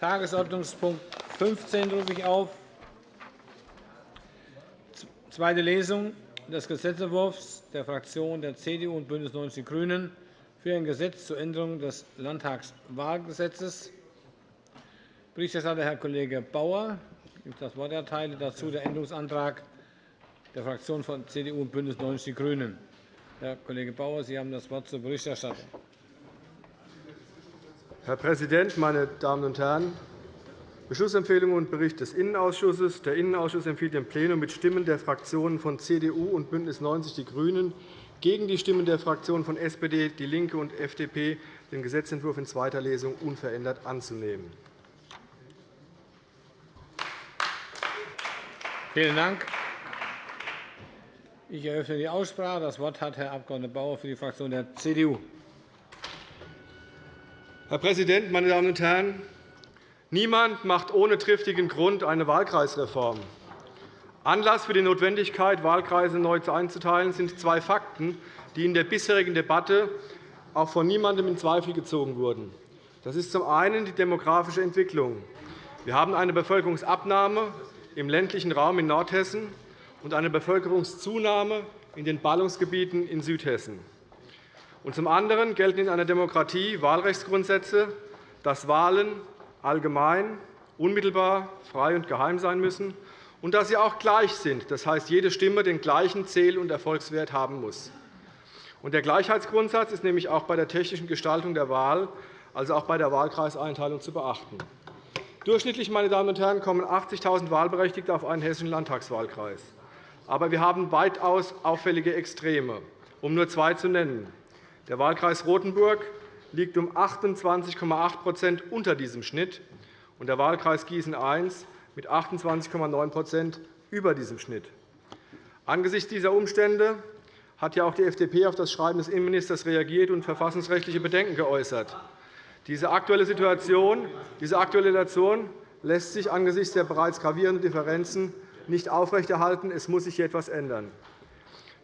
Tagesordnungspunkt 15 rufe ich auf. Zweite Lesung des Gesetzentwurfs der Fraktionen der CDU und BÜNDNIS 90 die GRÜNEN für ein Gesetz zur Änderung des Landtagswahlgesetzes. Berichterstatter Herr Kollege Bauer. Ich das Wort erteile. Dazu der Änderungsantrag der Fraktionen von CDU und BÜNDNIS 90 die GRÜNEN. Herr Kollege Bauer, Sie haben das Wort zur Berichterstattung. Herr Präsident, meine Damen und Herren! Beschlussempfehlung und Bericht des Innenausschusses. Der Innenausschuss empfiehlt dem Plenum mit Stimmen der Fraktionen von CDU und BÜNDNIS 90 die GRÜNEN gegen die Stimmen der Fraktionen von SPD, DIE LINKE und FDP den Gesetzentwurf in zweiter Lesung unverändert anzunehmen. Vielen Dank. Ich eröffne die Aussprache. Das Wort hat Herr Abg. Bauer für die Fraktion der CDU. Herr Präsident, meine Damen und Herren! Niemand macht ohne triftigen Grund eine Wahlkreisreform. Anlass für die Notwendigkeit, Wahlkreise neu einzuteilen, sind zwei Fakten, die in der bisherigen Debatte auch von niemandem in Zweifel gezogen wurden. Das ist zum einen die demografische Entwicklung. Wir haben eine Bevölkerungsabnahme im ländlichen Raum in Nordhessen und eine Bevölkerungszunahme in den Ballungsgebieten in Südhessen. Und zum anderen gelten in einer Demokratie Wahlrechtsgrundsätze, dass Wahlen allgemein, unmittelbar, frei und geheim sein müssen und dass sie auch gleich sind. Das heißt, jede Stimme den gleichen Zähl- und Erfolgswert haben muss. Der Gleichheitsgrundsatz ist nämlich auch bei der technischen Gestaltung der Wahl, also auch bei der Wahlkreiseinteilung, zu beachten. Durchschnittlich meine Damen und Herren, kommen 80.000 Wahlberechtigte auf einen hessischen Landtagswahlkreis. Aber wir haben weitaus auffällige Extreme, um nur zwei zu nennen. Der Wahlkreis Rotenburg liegt um 28,8% unter diesem Schnitt, und der Wahlkreis Gießen I mit 28,9% über diesem Schnitt. Angesichts dieser Umstände hat ja auch die FDP auf das Schreiben des Innenministers reagiert und verfassungsrechtliche Bedenken geäußert. Diese aktuelle Situation, diese aktuelle Situation lässt sich angesichts der bereits gravierenden Differenzen nicht aufrechterhalten. Es muss sich hier etwas ändern.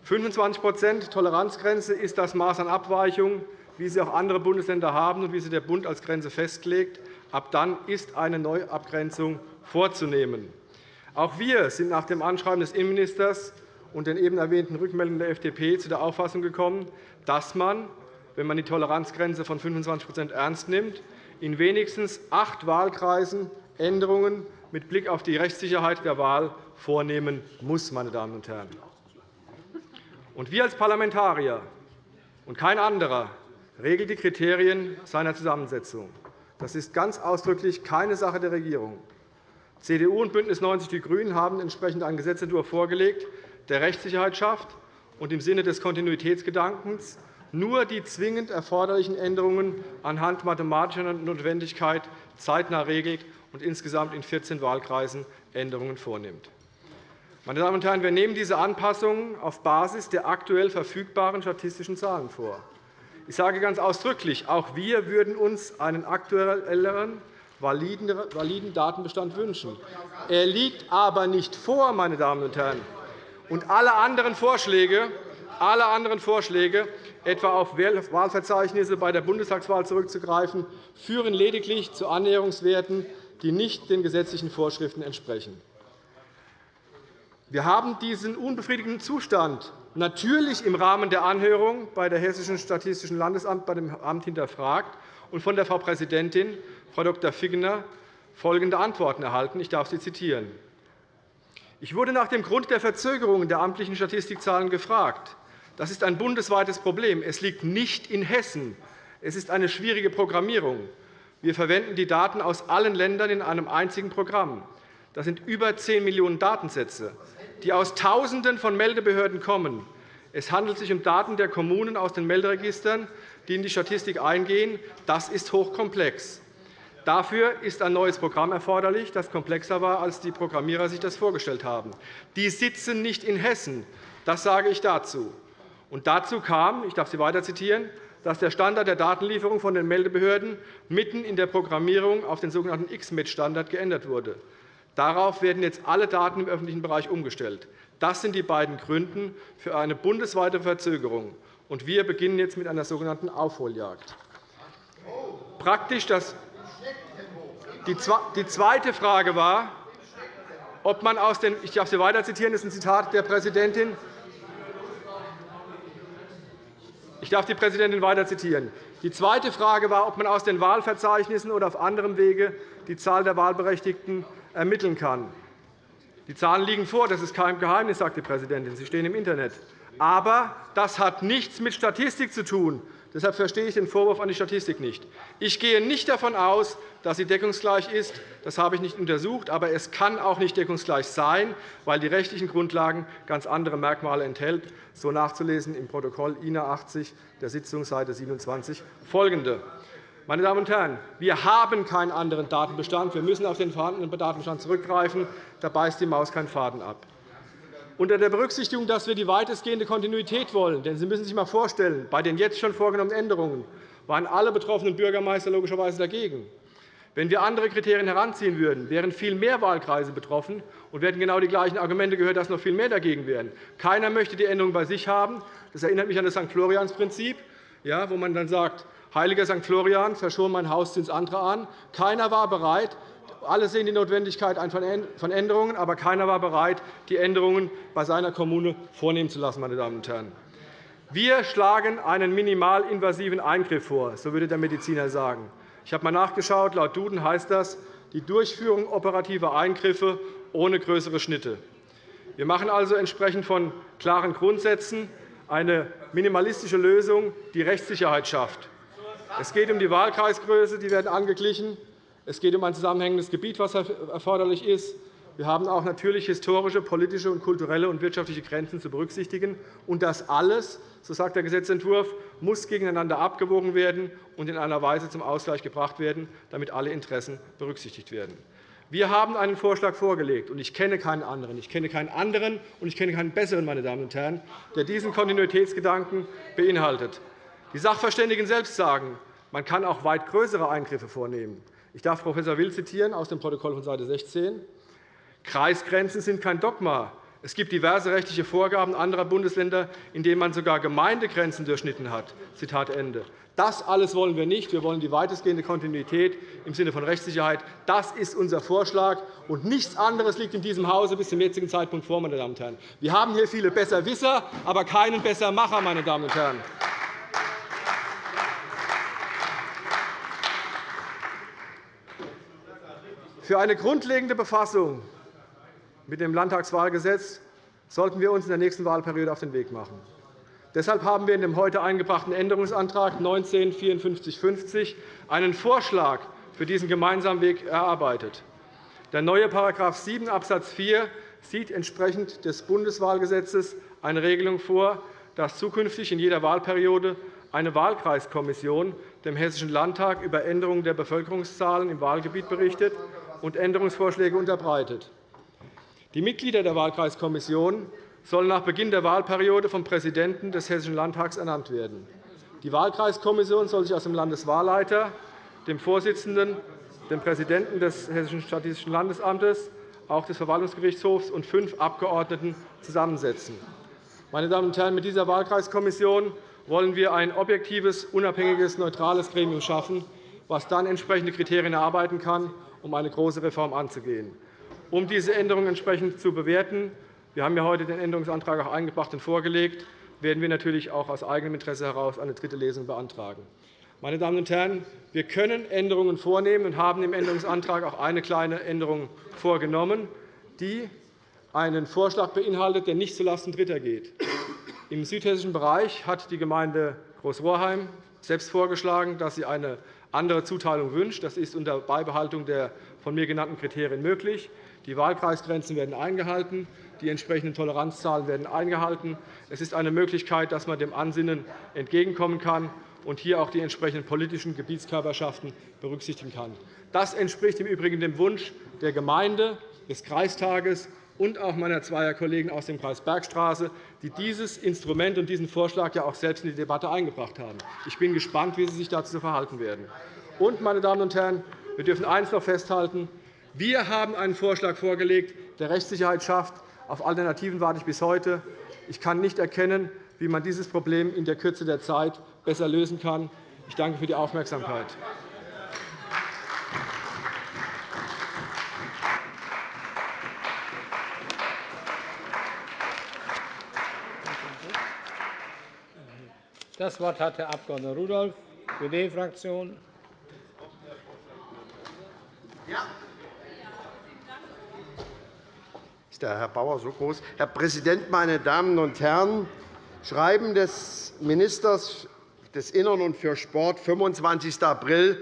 25% Toleranzgrenze ist das Maß an Abweichung, wie sie auch andere Bundesländer haben und wie sie der Bund als Grenze festlegt. Ab dann ist eine Neuabgrenzung vorzunehmen. Auch wir sind nach dem Anschreiben des Innenministers und den eben erwähnten Rückmeldungen der FDP zu der Auffassung gekommen, dass man, wenn man die Toleranzgrenze von 25% ernst nimmt, in wenigstens acht Wahlkreisen Änderungen mit Blick auf die Rechtssicherheit der Wahl vornehmen muss. Meine Damen und Herren. Und wir als Parlamentarier und kein anderer regelt die Kriterien seiner Zusammensetzung. Das ist ganz ausdrücklich keine Sache der Regierung. CDU und BÜNDNIS 90 die GRÜNEN haben entsprechend einen Gesetzentwurf vorgelegt, der Rechtssicherheit schafft und im Sinne des Kontinuitätsgedankens nur die zwingend erforderlichen Änderungen anhand mathematischer Notwendigkeit zeitnah regelt und insgesamt in 14 Wahlkreisen Änderungen vornimmt. Meine Damen und Herren, wir nehmen diese Anpassungen auf Basis der aktuell verfügbaren statistischen Zahlen vor. Ich sage ganz ausdrücklich, auch wir würden uns einen aktuelleren, validen Datenbestand wünschen. Er liegt aber nicht vor, meine Damen und Herren. Und alle anderen Vorschläge, alle anderen Vorschläge etwa auf Wahlverzeichnisse bei der Bundestagswahl zurückzugreifen, führen lediglich zu Annäherungswerten, die nicht den gesetzlichen Vorschriften entsprechen. Wir haben diesen unbefriedigenden Zustand natürlich im Rahmen der Anhörung bei der Hessischen Statistischen Landesamt bei dem Amt hinterfragt und von der Frau Präsidentin, Frau Dr. Figgener, folgende Antworten erhalten. Ich darf sie zitieren. Ich wurde nach dem Grund der Verzögerungen der amtlichen Statistikzahlen gefragt. Das ist ein bundesweites Problem. Es liegt nicht in Hessen. Es ist eine schwierige Programmierung. Wir verwenden die Daten aus allen Ländern in einem einzigen Programm. Das sind über 10 Millionen Datensätze die aus Tausenden von Meldebehörden kommen. Es handelt sich um Daten der Kommunen aus den Melderegistern, die in die Statistik eingehen. Das ist hochkomplex. Dafür ist ein neues Programm erforderlich, das komplexer war, als die Programmierer sich das vorgestellt haben. Die sitzen nicht in Hessen. Das sage ich dazu. Und dazu kam, ich darf Sie weiter zitieren, dass der Standard der Datenlieferung von den Meldebehörden mitten in der Programmierung auf den sogenannten XMED-Standard geändert wurde. Darauf werden jetzt alle Daten im öffentlichen Bereich umgestellt. Das sind die beiden Gründe für eine bundesweite Verzögerung. Und wir beginnen jetzt mit einer sogenannten Aufholjagd. Praktisch das Die zweite Frage war, ob man aus den ich darf Sie weiter zitieren, das ist ein Zitat der Präsidentin. Ich darf die Präsidentin weiter zitieren. Die zweite Frage war, ob man aus den Wahlverzeichnissen oder auf anderem Wege die Zahl der Wahlberechtigten ermitteln kann. Die Zahlen liegen vor, das ist kein Geheimnis, sagt die Präsidentin. Sie stehen im Internet. Aber das hat nichts mit Statistik zu tun. Deshalb verstehe ich den Vorwurf an die Statistik nicht. Ich gehe nicht davon aus, dass sie deckungsgleich ist. Das habe ich nicht untersucht. Aber es kann auch nicht deckungsgleich sein, weil die rechtlichen Grundlagen ganz andere Merkmale enthält. So nachzulesen im Protokoll INA 80 der Sitzung, Seite 27, folgende. Meine Damen und Herren, wir haben keinen anderen Datenbestand. Wir müssen auf den vorhandenen Datenbestand zurückgreifen. Da beißt die Maus keinen Faden ab unter der Berücksichtigung, dass wir die weitestgehende Kontinuität wollen. Denn Sie müssen sich einmal vorstellen, bei den jetzt schon vorgenommenen Änderungen waren alle betroffenen Bürgermeister logischerweise dagegen. Wenn wir andere Kriterien heranziehen würden, wären viel mehr Wahlkreise betroffen, und wir hätten genau die gleichen Argumente gehört, dass noch viel mehr dagegen wären. Keiner möchte die Änderung bei sich haben. Das erinnert mich an das St. Florians-Prinzip, wo man dann sagt, Heiliger St. Florian, verschon mein Hauszins andere an. Keiner war bereit, alle sehen die Notwendigkeit von Änderungen, aber keiner war bereit, die Änderungen bei seiner Kommune vornehmen zu lassen. Meine Damen und Herren. Wir schlagen einen minimalinvasiven Eingriff vor, so würde der Mediziner sagen. Ich habe einmal nachgeschaut. Laut Duden heißt das die Durchführung operativer Eingriffe ohne größere Schnitte. Wir machen also entsprechend von klaren Grundsätzen eine minimalistische Lösung, die Rechtssicherheit schafft. Es geht um die Wahlkreisgröße, die werden angeglichen. Es geht um ein zusammenhängendes Gebiet, das erforderlich ist. Wir haben auch natürlich historische, politische, kulturelle und wirtschaftliche Grenzen zu berücksichtigen. Und das alles, so sagt der Gesetzentwurf, muss gegeneinander abgewogen werden und in einer Weise zum Ausgleich gebracht werden, damit alle Interessen berücksichtigt werden. Wir haben einen Vorschlag vorgelegt, und ich kenne keinen anderen. Ich kenne keinen anderen, und ich kenne keinen besseren, meine Damen und Herren, der diesen Kontinuitätsgedanken beinhaltet. Die Sachverständigen selbst sagen, man kann auch weit größere Eingriffe vornehmen. Ich darf Prof. Will zitieren aus dem Protokoll von Seite 16. Kreisgrenzen sind kein Dogma. Es gibt diverse rechtliche Vorgaben anderer Bundesländer, in denen man sogar Gemeindegrenzen durchschnitten hat. Zitat Ende. Das alles wollen wir nicht. Wir wollen die weitestgehende Kontinuität im Sinne von Rechtssicherheit. Das ist unser Vorschlag, und nichts anderes liegt in diesem Hause bis zum jetzigen Zeitpunkt vor. Meine Damen und Herren. Wir haben hier viele Besserwisser, aber keinen Bessermacher. Meine Damen und Herren. Für eine grundlegende Befassung mit dem Landtagswahlgesetz sollten wir uns in der nächsten Wahlperiode auf den Weg machen. Deshalb haben wir in dem heute eingebrachten Änderungsantrag 19 5450 einen Vorschlag für diesen gemeinsamen Weg erarbeitet. Der neue § 7 Abs. 4 sieht entsprechend des Bundeswahlgesetzes eine Regelung vor, dass zukünftig in jeder Wahlperiode eine Wahlkreiskommission dem Hessischen Landtag über Änderungen der Bevölkerungszahlen im Wahlgebiet berichtet und Änderungsvorschläge unterbreitet. Die Mitglieder der Wahlkreiskommission sollen nach Beginn der Wahlperiode vom Präsidenten des Hessischen Landtags ernannt werden. Die Wahlkreiskommission soll sich aus dem Landeswahlleiter, dem Vorsitzenden, dem Präsidenten des Hessischen Statistischen Landesamtes, auch des Verwaltungsgerichtshofs und fünf Abgeordneten zusammensetzen. Meine Damen und Herren, mit dieser Wahlkreiskommission wollen wir ein objektives, unabhängiges, neutrales Gremium schaffen, das dann entsprechende Kriterien erarbeiten kann um eine große Reform anzugehen. Um diese Änderungen entsprechend zu bewerten, wir haben ja heute den Änderungsantrag auch eingebracht und vorgelegt, werden wir natürlich auch aus eigenem Interesse heraus eine dritte Lesung beantragen. Meine Damen und Herren, wir können Änderungen vornehmen und haben im Änderungsantrag auch eine kleine Änderung vorgenommen, die einen Vorschlag beinhaltet, der nicht zulasten Dritter geht. Im südhessischen Bereich hat die Gemeinde Großrohrheim selbst vorgeschlagen, dass sie eine andere Zuteilung wünscht. Das ist unter Beibehaltung der von mir genannten Kriterien möglich. Die Wahlkreisgrenzen werden eingehalten. Die entsprechenden Toleranzzahlen werden eingehalten. Es ist eine Möglichkeit, dass man dem Ansinnen entgegenkommen kann und hier auch die entsprechenden politischen Gebietskörperschaften berücksichtigen kann. Das entspricht im Übrigen dem Wunsch der Gemeinde, des Kreistages und auch meiner zweier Kollegen aus dem Kreis Bergstraße, die dieses Instrument und diesen Vorschlag ja auch selbst in die Debatte eingebracht haben. Ich bin gespannt, wie Sie sich dazu verhalten werden. Und, meine Damen und Herren, wir dürfen eines noch festhalten. Wir haben einen Vorschlag vorgelegt, der Rechtssicherheit schafft. Auf Alternativen warte ich bis heute. Ich kann nicht erkennen, wie man dieses Problem in der Kürze der Zeit besser lösen kann. Ich danke für die Aufmerksamkeit. Das Wort hat Herr Abg. Rudolph, SPD-Fraktion. Ja. Ist der Herr Bauer so groß? Herr Präsident, meine Damen und Herren! Schreiben des Ministers des Innern und für Sport, 25. April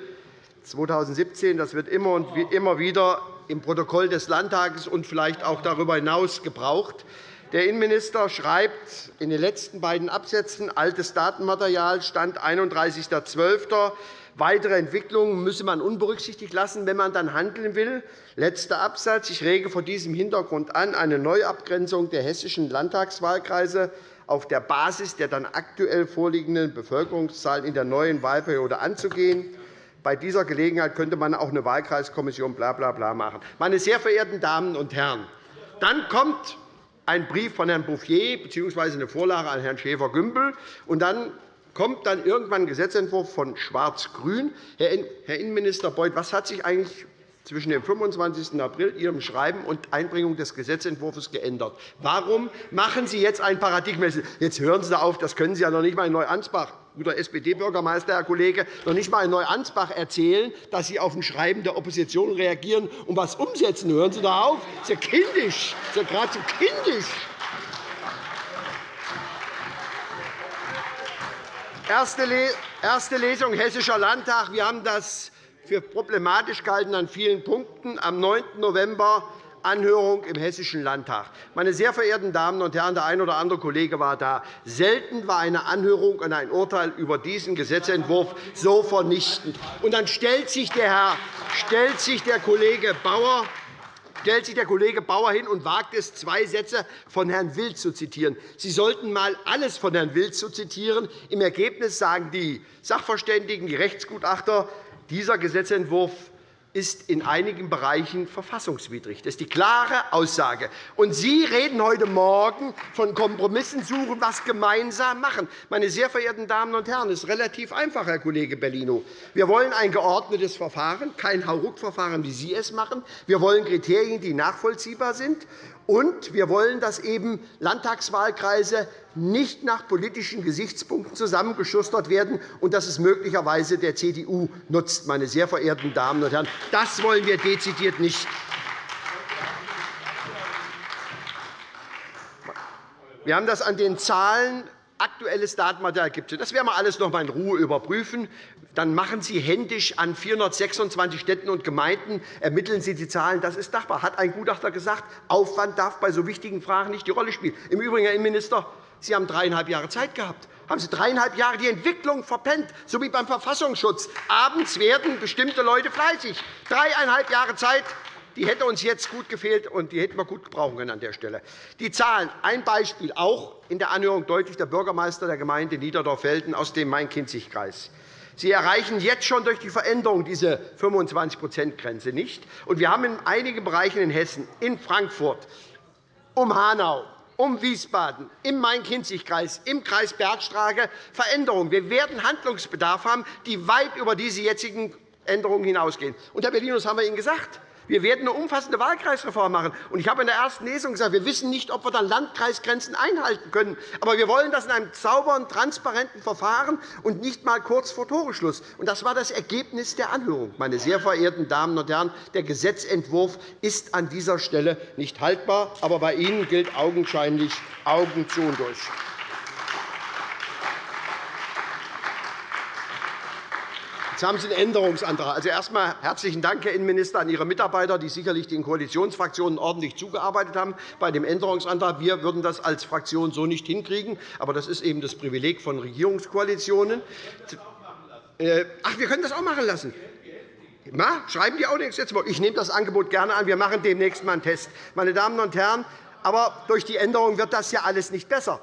2017. Das wird immer und immer wieder im Protokoll des Landtages und vielleicht auch darüber hinaus gebraucht. Der Innenminister schreibt in den letzten beiden Absätzen altes Datenmaterial, Stand 31.12. Weitere Entwicklungen müsse man unberücksichtigt lassen, wenn man dann handeln will. Letzter Absatz. Ich rege vor diesem Hintergrund an, eine Neuabgrenzung der hessischen Landtagswahlkreise auf der Basis der dann aktuell vorliegenden Bevölkerungszahlen in der neuen Wahlperiode anzugehen. Bei dieser Gelegenheit könnte man auch eine Wahlkreiskommission bla bla bla machen. Meine sehr verehrten Damen und Herren, dann kommt ein Brief von Herrn Bouffier bzw. eine Vorlage an Herrn Schäfer-Gümbel. Und dann kommt dann irgendwann ein Gesetzentwurf von Schwarz-Grün. Herr Innenminister Beuth, was hat sich eigentlich zwischen dem 25. April, Ihrem Schreiben und Einbringung des Gesetzentwurfs geändert? Warum machen Sie jetzt ein Paradigmenwechsel? Jetzt hören Sie auf, das können Sie ja noch nicht einmal in Neuansbach guter SPD-Bürgermeister, Herr Kollege, noch nicht einmal in Neuansbach erzählen, dass Sie auf ein Schreiben der Opposition reagieren und etwas umsetzen. Hören Sie doch auf. Das ist ja kindisch. Das ist ja geradezu kindisch. Erste Lesung Hessischer Landtag. Wir haben das für problematisch gehalten an vielen Punkten. Am 9. November Anhörung im Hessischen Landtag. Meine sehr verehrten Damen und Herren, der eine oder andere Kollege war da. Selten war eine Anhörung und ein Urteil über diesen Gesetzentwurf so vernichtend. Und dann stellt sich der, Herr, stellt sich der Kollege Bauer stellt sich der Kollege Bauer hin und wagt es, zwei Sätze von Herrn Wild zu zitieren. Sie sollten einmal alles von Herrn Wild zu zitieren. Im Ergebnis sagen die Sachverständigen, die Rechtsgutachter, dieser Gesetzentwurf ist in einigen Bereichen verfassungswidrig. Das ist die klare Aussage. Und Sie reden heute Morgen von Kompromissen suchen, was gemeinsam machen. Meine sehr verehrten Damen und Herren, es ist relativ einfach, Herr Kollege Bellino. Wir wollen ein geordnetes Verfahren, kein Hauruck-Verfahren, wie Sie es machen. Wir wollen Kriterien, die nachvollziehbar sind. Und wir wollen, dass eben Landtagswahlkreise nicht nach politischen Gesichtspunkten zusammengeschustert werden und dass es möglicherweise der CDU nutzt. Meine sehr verehrten Damen und Herren. Das wollen wir dezidiert nicht. Wir haben das an den Zahlen aktuelles Datenmaterial gibt es. Das werden wir alles noch einmal in Ruhe überprüfen. Dann machen Sie händisch an 426 Städten und Gemeinden, ermitteln Sie die Zahlen. Das ist machbar, hat ein Gutachter gesagt. Aufwand darf bei so wichtigen Fragen nicht die Rolle spielen. Im Übrigen, Herr Innenminister, Sie haben dreieinhalb Jahre Zeit gehabt. Haben Sie dreieinhalb Jahre die Entwicklung verpennt, so wie beim Verfassungsschutz. Abends werden bestimmte Leute fleißig. Dreieinhalb Jahre Zeit, die hätte uns jetzt gut gefehlt, und die hätten wir gut gebrauchen können an der Stelle. Die Zahlen. Ein Beispiel, auch in der Anhörung deutlich der Bürgermeister der Gemeinde Niederdorf-Velden aus dem Main-Kinzig-Kreis. Sie erreichen jetzt schon durch die Veränderung diese 25-%-Grenze nicht. Und wir haben in einigen Bereichen in Hessen, in Frankfurt, um Hanau, um Wiesbaden, im Main-Kinzig-Kreis, im Kreis Bergstrage Veränderungen. Wir werden Handlungsbedarf haben, die weit über diese jetzigen Änderungen hinausgehen. Und, Herr Bellinus, haben wir Ihnen gesagt, wir werden eine umfassende Wahlkreisreform machen. Ich habe in der ersten Lesung gesagt, wir wissen nicht, ob wir dann Landkreisgrenzen einhalten können. Aber wir wollen das in einem sauberen, transparenten Verfahren und nicht einmal kurz vor Toreschluss. Das war das Ergebnis der Anhörung. Meine sehr verehrten Damen und Herren, der Gesetzentwurf ist an dieser Stelle nicht haltbar. Aber bei Ihnen gilt augenscheinlich Augen zu und durch. Jetzt haben Sie einen Änderungsantrag. Also erst einmal herzlichen Dank, Herr Innenminister, an Ihre Mitarbeiter, die sicherlich den Koalitionsfraktionen ordentlich zugearbeitet haben bei dem Änderungsantrag. Wir würden das als Fraktion so nicht hinkriegen. Aber das ist eben das Privileg von Regierungskoalitionen. Äh, ach, wir können das auch machen lassen. Na, schreiben die auch nichts jetzt. Ich nehme das Angebot gerne an. Wir machen demnächst einmal einen Test. Meine Damen und Herren, aber durch die Änderung wird das ja alles nicht besser.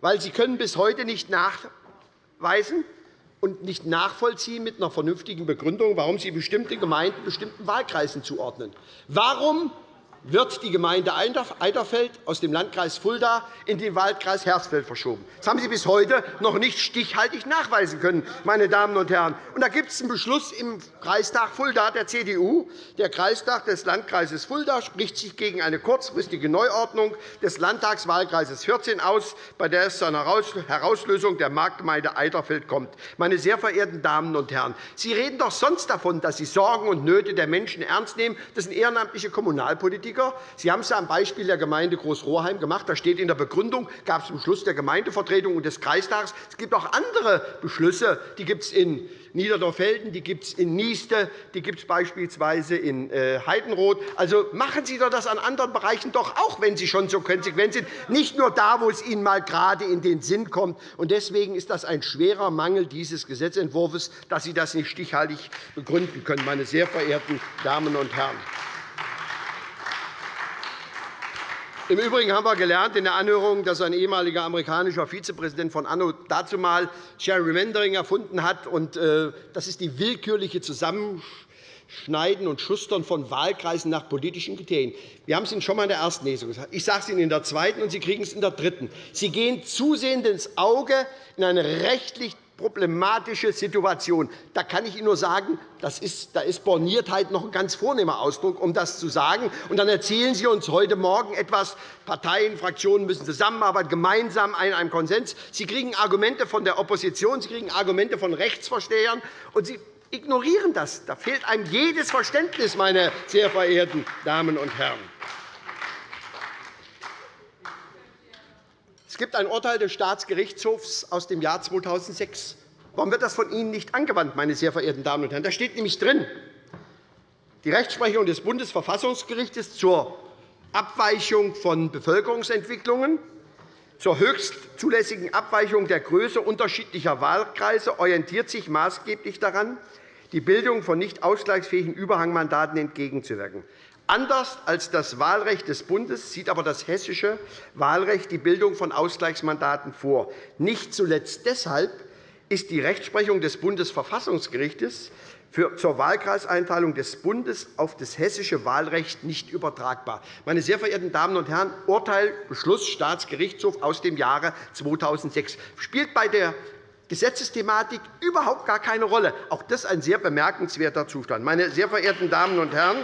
Weil Sie können bis heute nicht nachweisen, und nicht nachvollziehen mit einer vernünftigen Begründung, warum Sie bestimmte Gemeinden bestimmten Wahlkreisen zuordnen. Warum wird die Gemeinde Eiderfeld aus dem Landkreis Fulda in den Wahlkreis Hersfeld verschoben. Das haben Sie bis heute noch nicht stichhaltig nachweisen können. Meine Damen und Herren. Und da gibt es einen Beschluss im Kreistag Fulda der CDU. Der Kreistag des Landkreises Fulda spricht sich gegen eine kurzfristige Neuordnung des Landtagswahlkreises 14 aus, bei der es zu einer Herauslösung der Marktgemeinde Eiderfeld kommt. Meine sehr verehrten Damen und Herren, Sie reden doch sonst davon, dass Sie Sorgen und Nöte der Menschen ernst nehmen. Das sind ehrenamtliche Kommunalpolitiker. Politiker. Sie haben es am Beispiel der Gemeinde Großroheim gemacht. Da steht in der Begründung, gab es einen Beschluss der Gemeindevertretung und des Kreistags. Es gibt auch andere Beschlüsse, die gibt es in Niederdorfelden, die gibt es in Nieste, die gibt es beispielsweise in äh, Heidenroth. Also machen Sie doch das an anderen Bereichen doch auch, wenn Sie schon so konsequent sind, nicht nur da, wo es Ihnen mal gerade in den Sinn kommt. Deswegen ist das ein schwerer Mangel dieses Gesetzentwurfs, dass Sie das nicht stichhaltig begründen können, meine sehr verehrten Damen und Herren. Im Übrigen haben wir gelernt in der Anhörung, dass ein ehemaliger amerikanischer Vizepräsident von Anno dazumal Gerrymandering erfunden hat. Äh, das ist die willkürliche Zusammenschneiden und Schustern von Wahlkreisen nach politischen Kriterien. Wir haben es Ihnen schon einmal in der ersten Lesung gesagt. Ich sage es Ihnen in der zweiten, und Sie kriegen es in der dritten. Sie gehen zusehends ins Auge in eine rechtlich problematische Situation. Da kann ich Ihnen nur sagen, das ist, da ist Borniertheit noch ein ganz vornehmer Ausdruck, um das zu sagen. Und dann erzählen Sie uns heute Morgen etwas, Parteien, Fraktionen müssen zusammenarbeiten, gemeinsam in einem Konsens. Sie kriegen Argumente von der Opposition, Sie kriegen Argumente von Rechtsverstehern, und Sie ignorieren das. Da fehlt einem jedes Verständnis, meine sehr verehrten Damen und Herren. Es gibt ein Urteil des Staatsgerichtshofs aus dem Jahr 2006. Warum wird das von Ihnen nicht angewandt, meine sehr verehrten Damen und Herren? Da steht nämlich drin, die Rechtsprechung des Bundesverfassungsgerichts zur Abweichung von Bevölkerungsentwicklungen, zur höchst zulässigen Abweichung der Größe unterschiedlicher Wahlkreise orientiert sich maßgeblich daran, die Bildung von nicht ausgleichsfähigen Überhangmandaten entgegenzuwirken. Anders als das Wahlrecht des Bundes sieht aber das hessische Wahlrecht die Bildung von Ausgleichsmandaten vor. Nicht zuletzt deshalb ist die Rechtsprechung des Bundesverfassungsgerichts zur Wahlkreiseinteilung des Bundes auf das hessische Wahlrecht nicht übertragbar. Meine sehr verehrten Damen und Herren, Urteil Beschluss Staatsgerichtshof aus dem Jahre 2006 spielt bei der Gesetzesthematik überhaupt gar keine Rolle. Auch das ist ein sehr bemerkenswerter Zustand. Meine sehr verehrten Damen und Herren,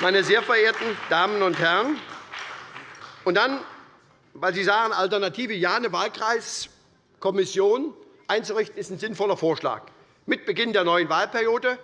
meine sehr verehrten Damen und Herren, und dann, weil Sie sagen, Alternative Ja, eine Wahlkreiskommission einzurichten, ist ein sinnvoller Vorschlag. Mit Beginn der neuen Wahlperiode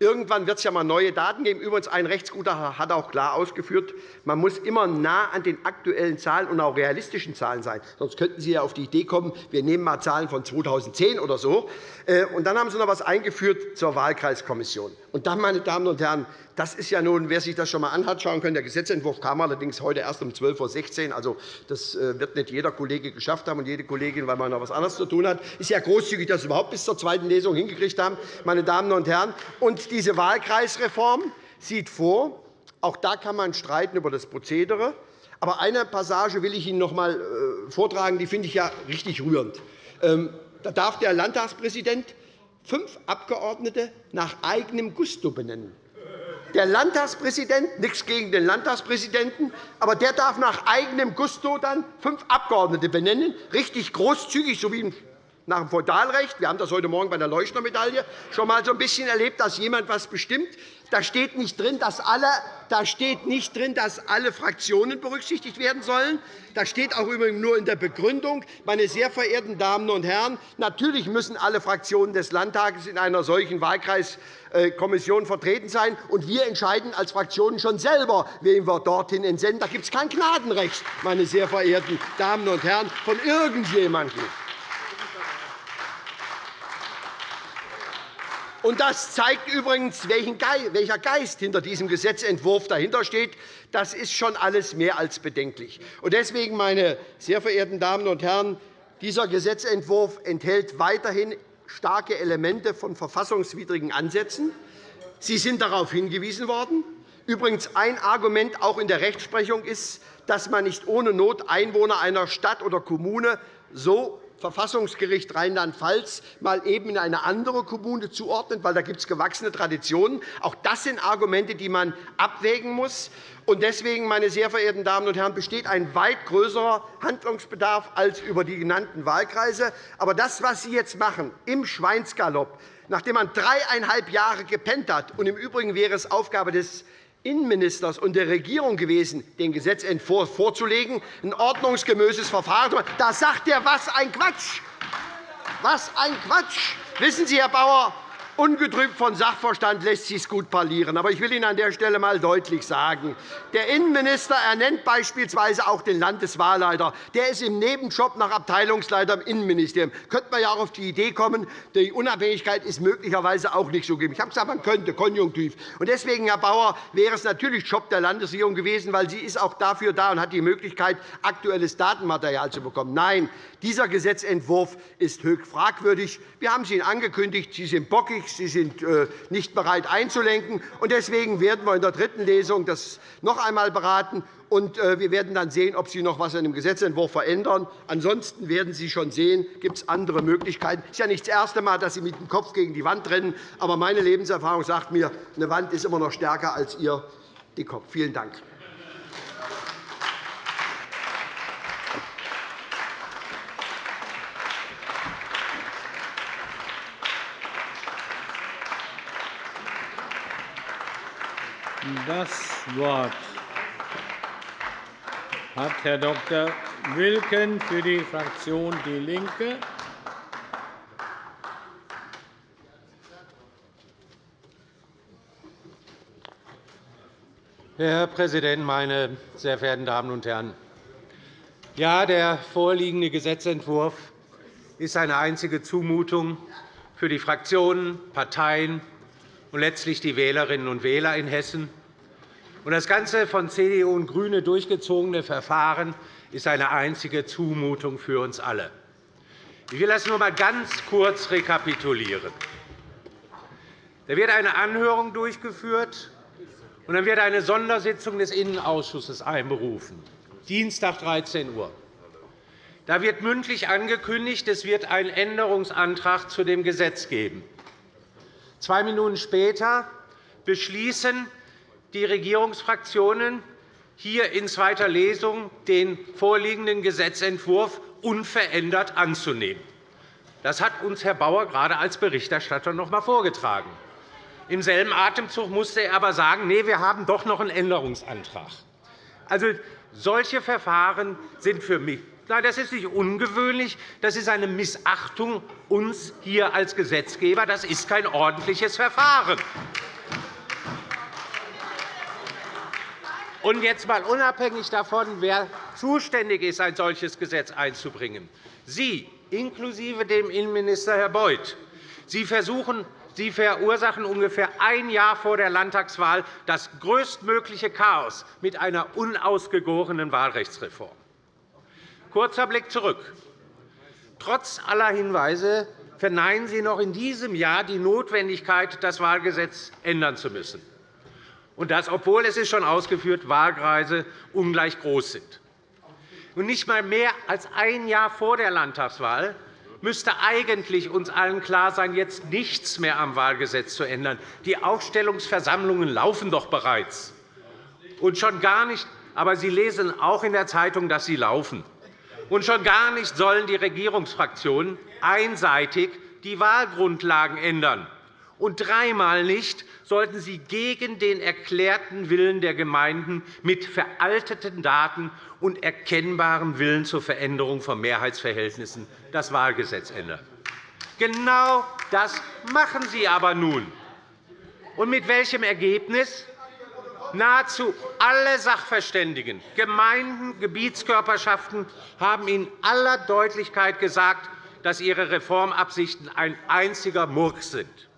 Irgendwann wird es ja einmal neue Daten geben. Übrigens, ein Rechtsgutachter hat auch klar ausgeführt, man muss immer nah an den aktuellen Zahlen und auch realistischen Zahlen sein. Sonst könnten Sie ja auf die Idee kommen, wir nehmen einmal Zahlen von 2010 oder so. Äh, und dann haben Sie noch etwas eingeführt zur Wahlkreiskommission. Und dann, meine Damen und Herren, das ist ja nun, wer sich das schon einmal anschauen kann. Der Gesetzentwurf kam allerdings heute erst um 12.16 Uhr. Also, das äh, wird nicht jeder Kollege geschafft haben und jede Kollegin, weil man noch etwas anderes zu tun hat. Es ist ja großzügig, dass Sie überhaupt bis zur zweiten Lesung hingekriegt haben, meine Damen und Herren. Und diese Wahlkreisreform sieht vor, auch da kann man streiten über das Prozedere. Aber eine Passage will ich Ihnen noch einmal äh, vortragen, die finde ich ja richtig rührend. Ähm, da darf der Landtagspräsident fünf Abgeordnete nach eigenem Gusto benennen. Der Landtagspräsident, nichts gegen den Landtagspräsidenten, aber der darf nach eigenem Gusto dann fünf Abgeordnete benennen, richtig großzügig, so wie nach dem Feudalrecht. Wir haben das heute Morgen bei der Leuchtner-Medaille schon einmal so ein bisschen erlebt, dass jemand etwas bestimmt. Da steht nicht drin, dass alle, da steht nicht drin, dass alle Fraktionen berücksichtigt werden sollen. Da steht auch übrigens nur in der Begründung, meine sehr verehrten Damen und Herren, natürlich müssen alle Fraktionen des Landtages in einer solchen Wahlkreiskommission vertreten sein. Und wir entscheiden als Fraktionen schon selber, wen wir dorthin entsenden. Da gibt es kein Gnadenrecht, meine sehr verehrten Damen und Herren, von irgendjemandem. Das zeigt übrigens, welcher Geist hinter diesem Gesetzentwurf dahinter steht. Das ist schon alles mehr als bedenklich. Deswegen, meine sehr verehrten Damen und Herren, dieser Gesetzentwurf enthält weiterhin starke Elemente von verfassungswidrigen Ansätzen. Sie sind darauf hingewiesen worden. Übrigens ein Argument auch in der Rechtsprechung ist, dass man nicht ohne Not Einwohner einer Stadt oder Kommune so Verfassungsgericht Rheinland-Pfalz mal eben in eine andere Kommune zuordnet, weil da gibt es gewachsene Traditionen. Auch das sind Argumente, die man abwägen muss. Deswegen, meine sehr verehrten Damen und Herren, besteht ein weit größerer Handlungsbedarf als über die genannten Wahlkreise. Aber das, was Sie jetzt machen, im Schweinsgalopp, nachdem man dreieinhalb Jahre gepennt hat, und im Übrigen wäre es Aufgabe des Innenministers und der Regierung gewesen, den Gesetzentwurf vorzulegen, ein ordnungsgemäßes Verfahren. Da sagt er, was ein Quatsch! Was ein Quatsch! Wissen Sie, Herr Bauer, Ungetrübt von Sachverstand lässt sich gut parlieren. Aber ich will Ihnen an der Stelle einmal deutlich sagen, der Innenminister ernennt beispielsweise auch den Landeswahlleiter. Der ist im Nebenjob nach Abteilungsleiter im Innenministerium. Könnte man ja auch auf die Idee kommen, die Unabhängigkeit ist möglicherweise auch nicht so gegeben. Ich habe gesagt, man könnte, konjunktiv. Und deswegen, Herr Bauer, wäre es natürlich Job der Landesregierung gewesen, weil sie ist auch dafür da und hat die Möglichkeit, aktuelles Datenmaterial zu bekommen. Nein, dieser Gesetzentwurf ist höchst fragwürdig. Wir haben es Ihnen angekündigt. Sie sind bockig. Sie sind äh, nicht bereit einzulenken. Deswegen werden wir in der dritten Lesung das noch einmal beraten. Und äh, wir werden dann sehen, ob Sie noch etwas an dem Gesetzentwurf verändern. Ansonsten werden Sie schon sehen, gibt es andere Möglichkeiten. Es ist ja nicht das erste Mal, dass Sie mit dem Kopf gegen die Wand rennen. Aber meine Lebenserfahrung sagt mir, eine Wand ist immer noch stärker als Ihr Kopf. Vielen Dank. Das Wort hat Herr Dr. Wilken für die Fraktion DIE LINKE. Herr Präsident, meine sehr verehrten Damen und Herren! Ja, der vorliegende Gesetzentwurf ist eine einzige Zumutung für die Fraktionen, Parteien und letztlich die Wählerinnen und Wähler in Hessen. Das ganze von CDU und GRÜNE durchgezogene Verfahren ist eine einzige Zumutung für uns alle. Ich will das nur einmal ganz kurz rekapitulieren. Da wird eine Anhörung durchgeführt, und dann wird eine Sondersitzung des Innenausschusses einberufen, Dienstag 13 Uhr. Da wird mündlich angekündigt, es wird einen Änderungsantrag zu dem Gesetz geben. Zwei Minuten später beschließen die Regierungsfraktionen hier in zweiter Lesung den vorliegenden Gesetzentwurf unverändert anzunehmen. Das hat uns Herr Bauer gerade als Berichterstatter noch einmal vorgetragen. Im selben Atemzug musste er aber sagen, nee, wir haben doch noch einen Änderungsantrag. Also, solche Verfahren sind für mich Nein, das ist nicht ungewöhnlich. Das ist eine Missachtung uns hier als Gesetzgeber. Das ist kein ordentliches Verfahren. Und jetzt einmal unabhängig davon, wer zuständig ist, ein solches Gesetz einzubringen. Sie, inklusive dem Innenminister Herr Beuth, Sie, versuchen, Sie verursachen ungefähr ein Jahr vor der Landtagswahl das größtmögliche Chaos mit einer unausgegorenen Wahlrechtsreform. Kurzer Blick zurück. Trotz aller Hinweise verneinen Sie noch in diesem Jahr die Notwendigkeit, das Wahlgesetz ändern zu müssen. Und das, obwohl es ist schon ausgeführt, Wahlkreise ungleich groß sind. Und nicht einmal mehr als ein Jahr vor der Landtagswahl müsste eigentlich uns allen klar sein, jetzt nichts mehr am Wahlgesetz zu ändern. Die Aufstellungsversammlungen laufen doch bereits. Und schon gar nicht, aber Sie lesen auch in der Zeitung, dass sie laufen. Und schon gar nicht sollen die Regierungsfraktionen einseitig die Wahlgrundlagen ändern. Und dreimal nicht sollten sie gegen den erklärten Willen der Gemeinden mit veralteten Daten und erkennbarem Willen zur Veränderung von Mehrheitsverhältnissen das Wahlgesetz ändern. Genau das machen Sie aber nun. Und mit welchem Ergebnis? Nahezu alle Sachverständigen, Gemeinden, Gebietskörperschaften haben in aller Deutlichkeit gesagt, dass ihre Reformabsichten ein einziger Murks sind.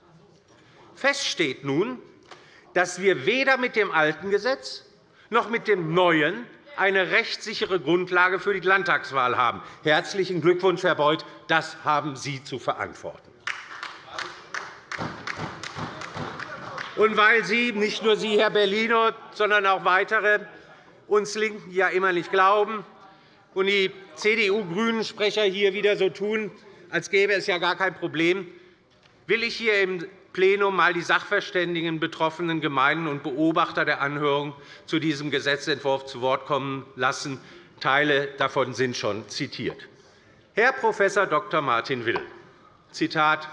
Fest steht nun, dass wir weder mit dem alten Gesetz noch mit dem neuen eine rechtssichere Grundlage für die Landtagswahl haben. Herzlichen Glückwunsch, Herr Beuth. Das haben Sie zu verantworten. Und weil Sie, nicht nur Sie, Herr Bellino, sondern auch weitere uns LINKEN ja immer nicht glauben, und die CDU-Grünen-Sprecher hier wieder so tun, als gäbe es ja gar kein Problem, will ich hier im Plenum einmal die Sachverständigen, betroffenen Gemeinden und Beobachter der Anhörung zu diesem Gesetzentwurf zu Wort kommen lassen. Teile davon sind schon zitiert. Herr Prof. Dr. Martin Will, Zitat,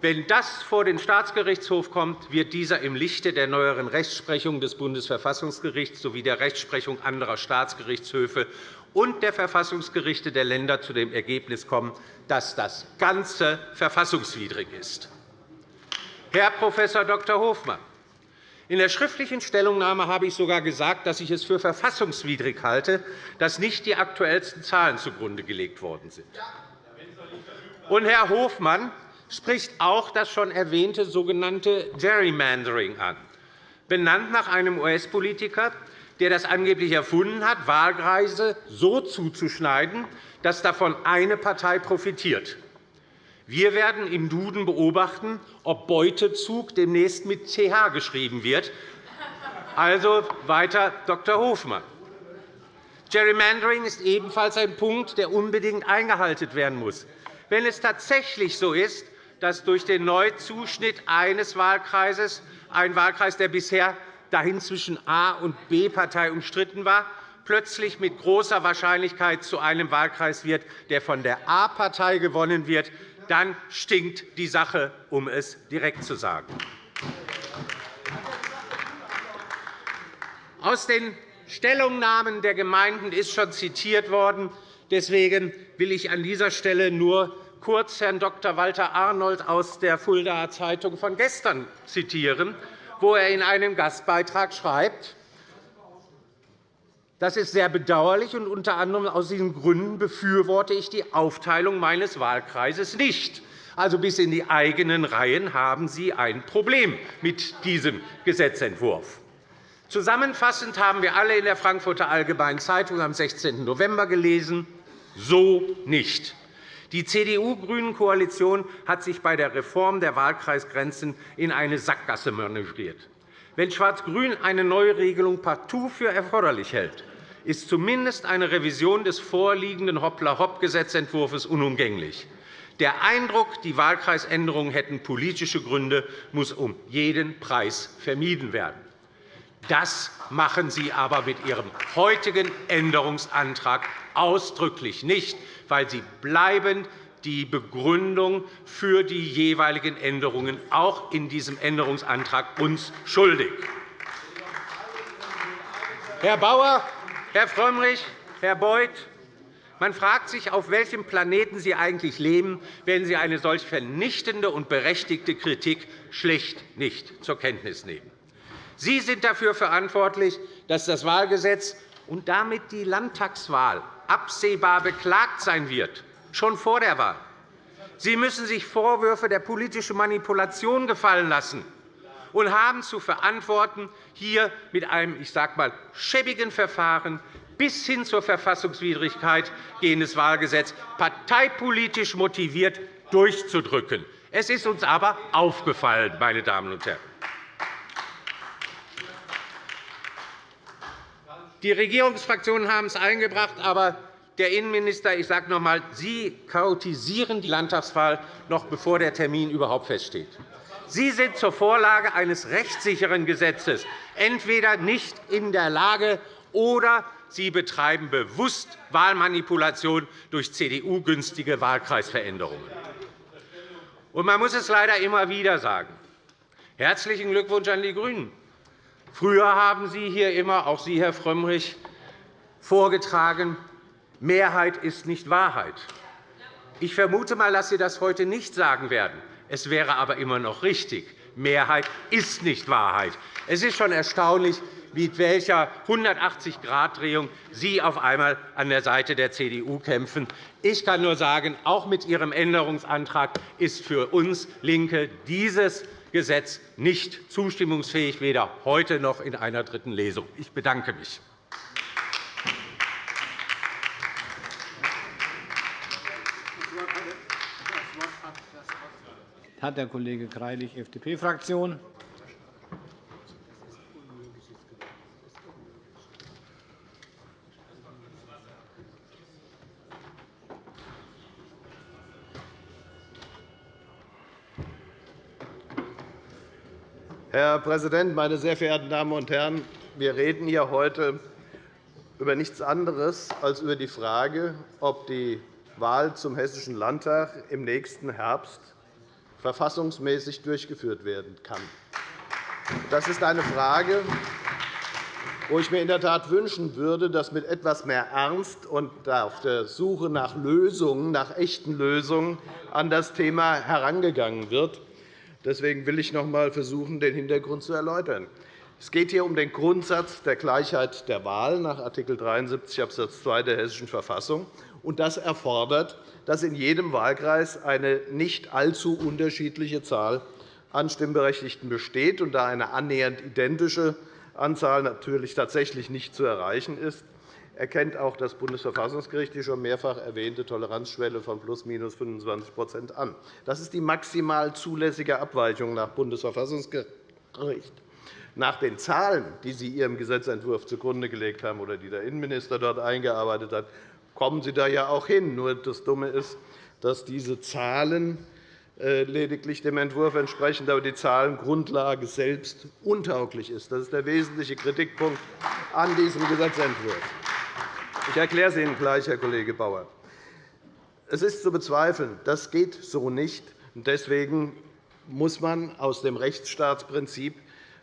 wenn das vor den Staatsgerichtshof kommt, wird dieser im Lichte der neueren Rechtsprechung des Bundesverfassungsgerichts sowie der Rechtsprechung anderer Staatsgerichtshöfe und der Verfassungsgerichte der Länder zu dem Ergebnis kommen, dass das Ganze verfassungswidrig ist. Herr Prof. Dr. Hofmann, in der schriftlichen Stellungnahme habe ich sogar gesagt, dass ich es für verfassungswidrig halte, dass nicht die aktuellsten Zahlen zugrunde gelegt worden sind. Und Herr Hofmann spricht auch das schon erwähnte sogenannte Gerrymandering an, benannt nach einem US-Politiker, der das angeblich erfunden hat, Wahlkreise so zuzuschneiden, dass davon eine Partei profitiert. Wir werden im Duden beobachten, ob Beutezug demnächst mit th geschrieben wird. Also weiter Dr. Hofmann. Gerrymandering ist ebenfalls ein Punkt, der unbedingt eingehalten werden muss. Wenn es tatsächlich so ist, dass durch den Neuzuschnitt eines Wahlkreises ein Wahlkreis, der bisher dahin zwischen A- und B-Partei umstritten war, plötzlich mit großer Wahrscheinlichkeit zu einem Wahlkreis wird, der von der A-Partei gewonnen wird, dann stinkt die Sache, um es direkt zu sagen. Aus den Stellungnahmen der Gemeinden ist schon zitiert worden. Deswegen will ich an dieser Stelle nur kurz Herrn Dr. Walter Arnold aus der Fuldaer Zeitung von gestern zitieren, wo er in einem Gastbeitrag schreibt, das ist sehr bedauerlich, und unter anderem aus diesen Gründen befürworte ich die Aufteilung meines Wahlkreises nicht. Also bis in die eigenen Reihen haben Sie ein Problem mit diesem Gesetzentwurf. Zusammenfassend haben wir alle in der Frankfurter Allgemeinen Zeitung am 16. November gelesen, so nicht. Die CDU-Grünen-Koalition hat sich bei der Reform der Wahlkreisgrenzen in eine Sackgasse manövriert. Wenn Schwarz-Grün eine Neuregelung partout für erforderlich hält, ist zumindest eine Revision des vorliegenden Hoppla-Hopp-Gesetzentwurfs unumgänglich. Der Eindruck, die Wahlkreisänderungen hätten politische Gründe, muss um jeden Preis vermieden werden. Das machen Sie aber mit Ihrem heutigen Änderungsantrag ausdrücklich nicht weil sie bleibend die Begründung für die jeweiligen Änderungen auch in diesem Änderungsantrag uns schuldig. Herr Bauer, Herr Frömmrich, Herr Beuth, man fragt sich, auf welchem Planeten Sie eigentlich leben, wenn Sie eine solch vernichtende und berechtigte Kritik schlicht nicht zur Kenntnis nehmen. Sie sind dafür verantwortlich, dass das Wahlgesetz und damit die Landtagswahl absehbar beklagt sein wird, schon vor der Wahl. Sie müssen sich Vorwürfe der politischen Manipulation gefallen lassen und haben zu verantworten, hier mit einem ich sage mal, schäbigen Verfahren bis hin zur Verfassungswidrigkeit gehendes Wahlgesetz parteipolitisch motiviert durchzudrücken. Es ist uns aber aufgefallen, meine Damen und Herren. Die Regierungsfraktionen haben es eingebracht, aber der Innenminister, ich sage noch einmal, Sie chaotisieren die Landtagswahl, noch bevor der Termin überhaupt feststeht. Sie sind zur Vorlage eines rechtssicheren Gesetzes entweder nicht in der Lage, oder Sie betreiben bewusst Wahlmanipulation durch CDU-günstige Wahlkreisveränderungen. Man muss es leider immer wieder sagen. Herzlichen Glückwunsch an die GRÜNEN. Früher haben Sie hier immer, auch Sie, Herr Frömmrich, vorgetragen, Mehrheit ist nicht Wahrheit. Ich vermute einmal, dass Sie das heute nicht sagen werden. Es wäre aber immer noch richtig. Mehrheit ist nicht Wahrheit. Es ist schon erstaunlich, mit welcher 180-Grad-Drehung Sie auf einmal an der Seite der CDU kämpfen. Ich kann nur sagen, auch mit Ihrem Änderungsantrag ist für uns LINKE dieses Gesetz nicht zustimmungsfähig, weder heute noch in einer dritten Lesung. Ich bedanke mich. hat der Kollege Greilich, FDP-Fraktion. Herr Präsident, meine sehr verehrten Damen und Herren! Wir reden hier heute über nichts anderes als über die Frage, ob die Wahl zum Hessischen Landtag im nächsten Herbst verfassungsmäßig durchgeführt werden kann. Das ist eine Frage, wo ich mir in der Tat wünschen würde, dass mit etwas mehr Ernst und auf der Suche nach Lösungen, nach echten Lösungen an das Thema herangegangen wird. Deswegen will ich noch einmal versuchen, den Hintergrund zu erläutern. Es geht hier um den Grundsatz der Gleichheit der Wahl nach Art. 73 Abs. 2 der Hessischen Verfassung. Das erfordert, dass in jedem Wahlkreis eine nicht allzu unterschiedliche Zahl an Stimmberechtigten besteht und da eine annähernd identische Anzahl natürlich tatsächlich nicht zu erreichen ist, erkennt auch das Bundesverfassungsgericht die schon mehrfach erwähnte Toleranzschwelle von plus minus 25% an. Das ist die maximal zulässige Abweichung nach Bundesverfassungsgericht. Nach den Zahlen, die Sie Ihrem Gesetzentwurf zugrunde gelegt haben oder die der Innenminister dort eingearbeitet hat, kommen Sie da ja auch hin. Nur das Dumme ist, dass diese Zahlen äh, lediglich dem Entwurf entsprechen, aber die Zahlengrundlage selbst untauglich ist. Das ist der wesentliche Kritikpunkt an diesem Gesetzentwurf. Ich erkläre es Ihnen gleich, Herr Kollege Bauer. Es ist zu bezweifeln, das geht so nicht. Deswegen muss man aus dem Rechtsstaatsprinzip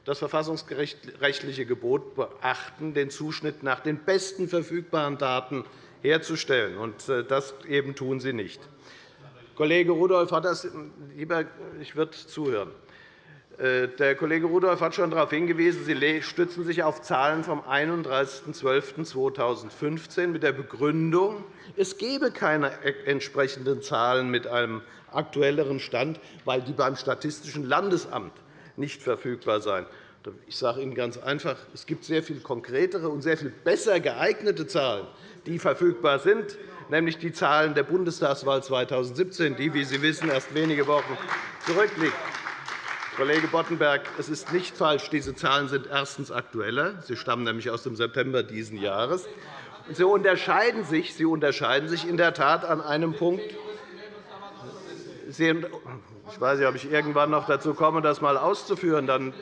das verfassungsrechtliche Gebot beachten, den Zuschnitt nach den besten verfügbaren Daten herzustellen. Äh, das eben tun Sie nicht. Kollege Rudolph hat das lieber, ich würde zuhören. Äh, der Kollege Rudolph hat schon darauf hingewiesen, Sie stützen sich auf Zahlen vom 31.12.2015 mit der Begründung, es gebe keine entsprechenden Zahlen mit einem aktuelleren Stand, weil die beim Statistischen Landesamt nicht verfügbar seien. Ich sage Ihnen ganz einfach, es gibt sehr viel konkretere und sehr viel besser geeignete Zahlen, die verfügbar sind nämlich die Zahlen der Bundestagswahl 2017, die, wie Sie wissen, erst wenige Wochen zurückliegt. Kollege Boddenberg, es ist nicht falsch, diese Zahlen sind erstens aktueller. Sie stammen nämlich aus dem September dieses Jahres. Sie unterscheiden sich, Sie unterscheiden sich in der Tat an einem Punkt. Ich weiß nicht, ob ich irgendwann noch dazu komme, das einmal auszuführen. Dann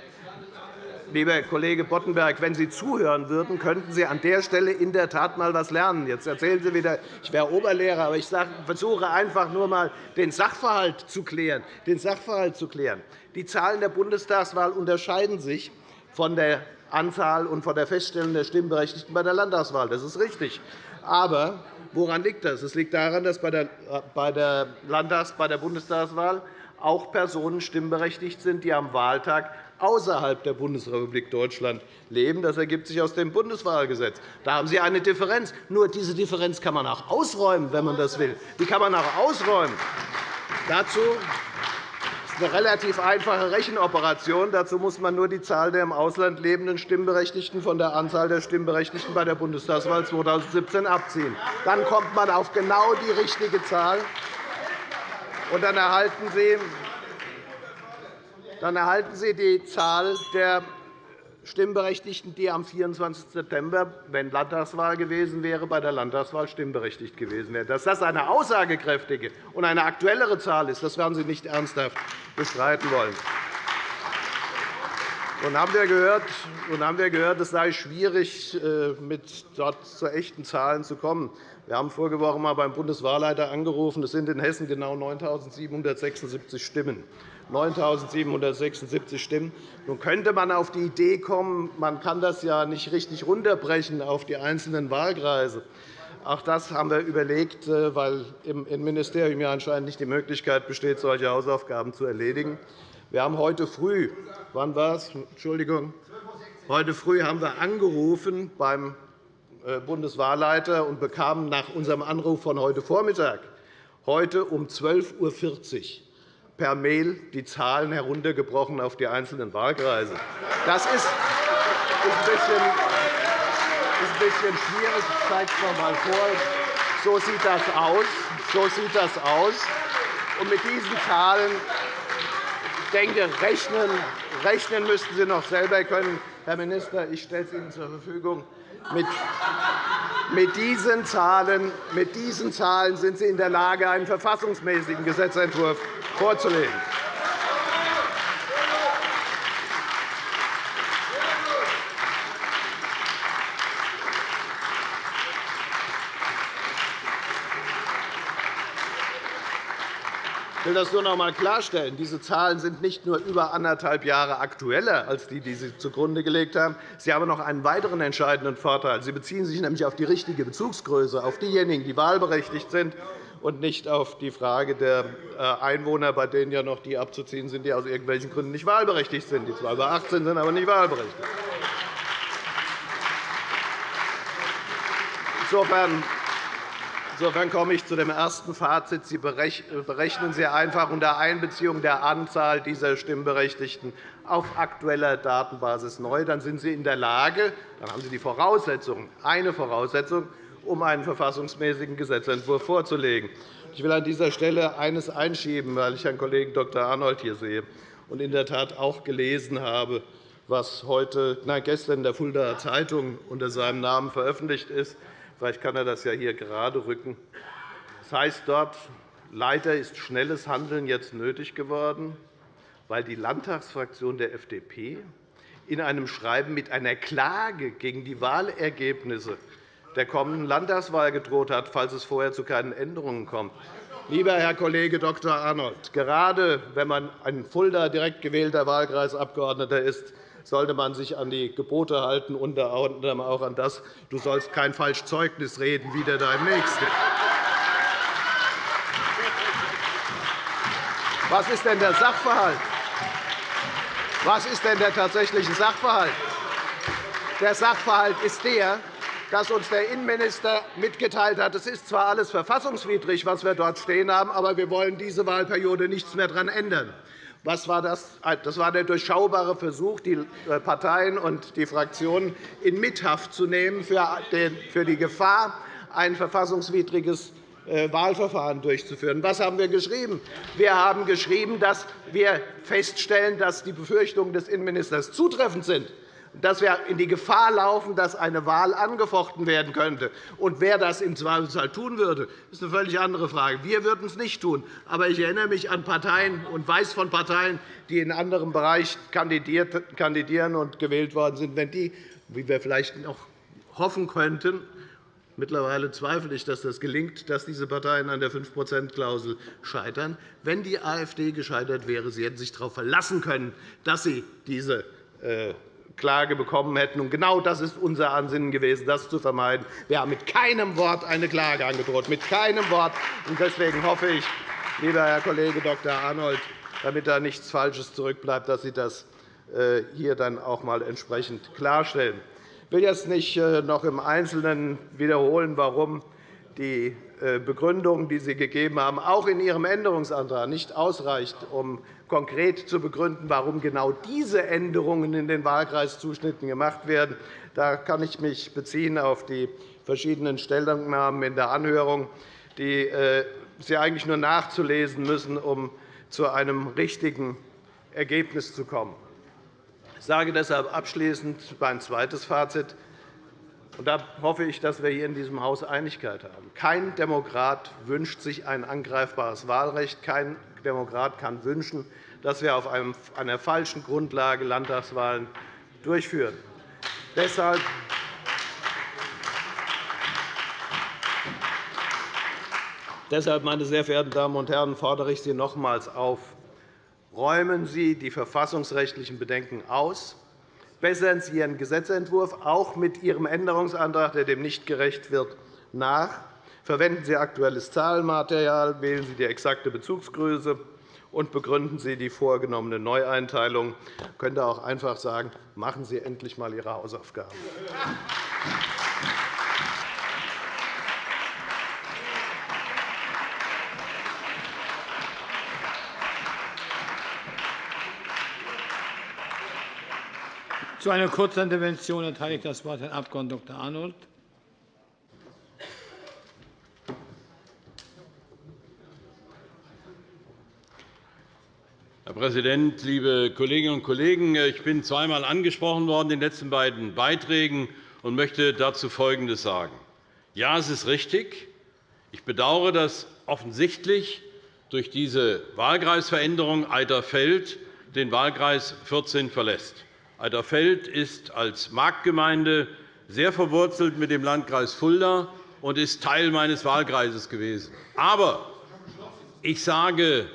Lieber Kollege Boddenberg, wenn Sie zuhören würden, könnten Sie an der Stelle in der Tat einmal etwas lernen. Jetzt erzählen Sie wieder, ich wäre Oberlehrer, aber ich versuche einfach nur einmal den Sachverhalt zu klären. Den Sachverhalt zu klären. Die Zahlen der Bundestagswahl unterscheiden sich von der Anzahl und von der Feststellung der Stimmberechtigten bei der Landtagswahl. Das ist richtig. Aber woran liegt das? Es liegt daran, dass bei der, Landtags-, bei der Bundestagswahl auch Personen stimmberechtigt sind, die am Wahltag außerhalb der Bundesrepublik Deutschland leben. Das ergibt sich aus dem Bundeswahlgesetz. Da haben Sie eine Differenz. Nur diese Differenz kann man auch ausräumen, wenn man das will. Die kann man auch ausräumen. Dazu ist eine relativ einfache Rechenoperation. Dazu muss man nur die Zahl der im Ausland lebenden Stimmberechtigten von der Anzahl der Stimmberechtigten bei der Bundestagswahl 2017 abziehen. Dann kommt man auf genau die richtige Zahl. Und dann erhalten Sie dann erhalten Sie die Zahl der Stimmberechtigten, die am 24. September, wenn Landtagswahl gewesen wäre, bei der Landtagswahl stimmberechtigt gewesen wären. Dass das eine aussagekräftige und eine aktuellere Zahl ist, das werden Sie nicht ernsthaft bestreiten wollen. Nun haben wir gehört, nun haben wir gehört es sei schwierig, äh, mit dort zu echten Zahlen zu kommen. Wir haben vorige Woche einmal beim Bundeswahlleiter angerufen. Es sind in Hessen genau 9.776 Stimmen. 9.776 Stimmen. Nun könnte man auf die Idee kommen, man kann das ja nicht richtig runterbrechen auf die einzelnen Wahlkreise. Auch das haben wir überlegt, äh, weil im Innenministerium ja anscheinend nicht die Möglichkeit besteht, solche Hausaufgaben zu erledigen. Wir haben heute früh, wann war es? Entschuldigung. Heute früh haben wir angerufen beim äh, Bundeswahlleiter und bekamen nach unserem Anruf von heute Vormittag heute um 12.40 Uhr per Mail die Zahlen heruntergebrochen auf die einzelnen Wahlkreise. Das ist ein bisschen, ein bisschen schwierig. Ich zeige es noch einmal vor. So sieht das aus. So sieht das aus. Und mit diesen Zahlen denke, rechnen, rechnen müssten Sie noch selber können. Herr Minister, ich stelle es Ihnen zur Verfügung. Mit, mit, diesen Zahlen, mit diesen Zahlen sind Sie in der Lage, einen verfassungsmäßigen Gesetzentwurf vorzulegen. Ich will das nur noch einmal klarstellen. Diese Zahlen sind nicht nur über anderthalb Jahre aktueller als die, die Sie zugrunde gelegt haben. Sie haben noch einen weiteren entscheidenden Vorteil. Sie beziehen sich nämlich auf die richtige Bezugsgröße, auf diejenigen, die wahlberechtigt sind, und nicht auf die Frage der äh, Einwohner, bei denen ja noch die abzuziehen sind, die aus irgendwelchen Gründen nicht wahlberechtigt sind, die zwar über 18 sind, aber nicht wahlberechtigt. Insofern Insofern komme ich zu dem ersten Fazit. Sie berechnen sehr einfach unter Einbeziehung der Anzahl dieser Stimmberechtigten auf aktueller Datenbasis neu. Dann sind Sie in der Lage, dann haben Sie die Voraussetzung, eine Voraussetzung, um einen verfassungsmäßigen Gesetzentwurf vorzulegen. Ich will an dieser Stelle eines einschieben, weil ich Herrn Kollegen Dr. Arnold hier sehe und in der Tat auch gelesen habe, was heute, nein, gestern in der Fuldaer Zeitung unter seinem Namen veröffentlicht ist. Vielleicht kann er das ja hier gerade rücken. Das heißt dort, leider ist schnelles Handeln jetzt nötig geworden, weil die Landtagsfraktion der FDP in einem Schreiben mit einer Klage gegen die Wahlergebnisse der kommenden Landtagswahl gedroht hat, falls es vorher zu keinen Änderungen kommt. Lieber Herr Kollege Dr. Arnold, gerade wenn man ein Fulda direkt gewählter Wahlkreisabgeordneter ist, sollte man sich an die Gebote halten, unter anderem auch an das, du sollst kein Falschzeugnis reden, wieder deinem Nächsten. Was ist denn der Sachverhalt? Was ist denn der tatsächliche Sachverhalt? Der Sachverhalt ist der, dass uns der Innenminister mitgeteilt hat, es ist zwar alles verfassungswidrig, was wir dort stehen haben, aber wir wollen diese Wahlperiode nichts mehr daran ändern. Was war das? das war der durchschaubare Versuch, die äh, Parteien und die Fraktionen in Mithaft zu nehmen für die Gefahr, ein verfassungswidriges äh, Wahlverfahren durchzuführen. Was haben wir geschrieben? Wir haben geschrieben, dass wir feststellen, dass die Befürchtungen des Innenministers zutreffend sind dass wir in die Gefahr laufen, dass eine Wahl angefochten werden könnte. Und wer das im Zweifelsfall tun würde, ist eine völlig andere Frage. Wir würden es nicht tun. Aber ich erinnere mich an Parteien und weiß von Parteien, die in anderem Bereich kandidieren und gewählt worden sind. Wenn die, wie wir vielleicht noch hoffen könnten, Mittlerweile zweifle ich, dass das gelingt, dass diese Parteien an der 5-%-Klausel scheitern. Wenn die AfD gescheitert wäre, sie hätten sich darauf verlassen können, dass sie diese äh, Klage bekommen hätten. Und genau das ist unser Ansinnen gewesen, das zu vermeiden. Wir haben mit keinem Wort eine Klage angedroht, mit keinem Wort. Deswegen hoffe ich, lieber Herr Kollege Dr. Arnold, damit da nichts Falsches zurückbleibt, dass Sie das äh, hier dann auch einmal entsprechend klarstellen. Ich will jetzt nicht äh, noch im Einzelnen wiederholen, warum die äh, Begründung, die Sie gegeben haben, auch in Ihrem Änderungsantrag nicht ausreicht, um konkret zu begründen, warum genau diese Änderungen in den Wahlkreiszuschnitten gemacht werden. Da kann ich mich beziehen auf die verschiedenen Stellungnahmen in der Anhörung, die äh, Sie eigentlich nur nachzulesen müssen, um zu einem richtigen Ergebnis zu kommen. Ich sage deshalb abschließend mein zweites Fazit. Und da hoffe ich, dass wir hier in diesem Haus Einigkeit haben. Kein Demokrat wünscht sich ein angreifbares Wahlrecht. Kein Demokrat kann wünschen, dass wir auf einer falschen Grundlage Landtagswahlen durchführen. Deshalb Deshalb, meine sehr verehrten Damen und Herren, fordere ich Sie nochmals auf. Räumen Sie die verfassungsrechtlichen Bedenken aus. Bessern Sie Ihren Gesetzentwurf auch mit Ihrem Änderungsantrag, der dem nicht gerecht wird, nach. Verwenden Sie aktuelles Zahlenmaterial. Wählen Sie die exakte Bezugsgröße und begründen Sie die vorgenommene Neueinteilung. Ich könnte auch einfach sagen, machen Sie endlich einmal Ihre Hausaufgaben. Zu einer Kurzintervention erteile ich das Wort Herrn Abg. Dr. Arnold. Herr Präsident, liebe Kolleginnen und Kollegen! Ich bin zweimal angesprochen worden in den letzten beiden Beiträgen und möchte dazu Folgendes sagen. Ja, es ist richtig. Ich bedauere, dass offensichtlich durch diese Wahlkreisveränderung Eiterfeld den Wahlkreis 14 verlässt. Eiterfeld ist als Marktgemeinde sehr verwurzelt mit dem Landkreis Fulda und ist Teil meines Wahlkreises gewesen. Aber ich sage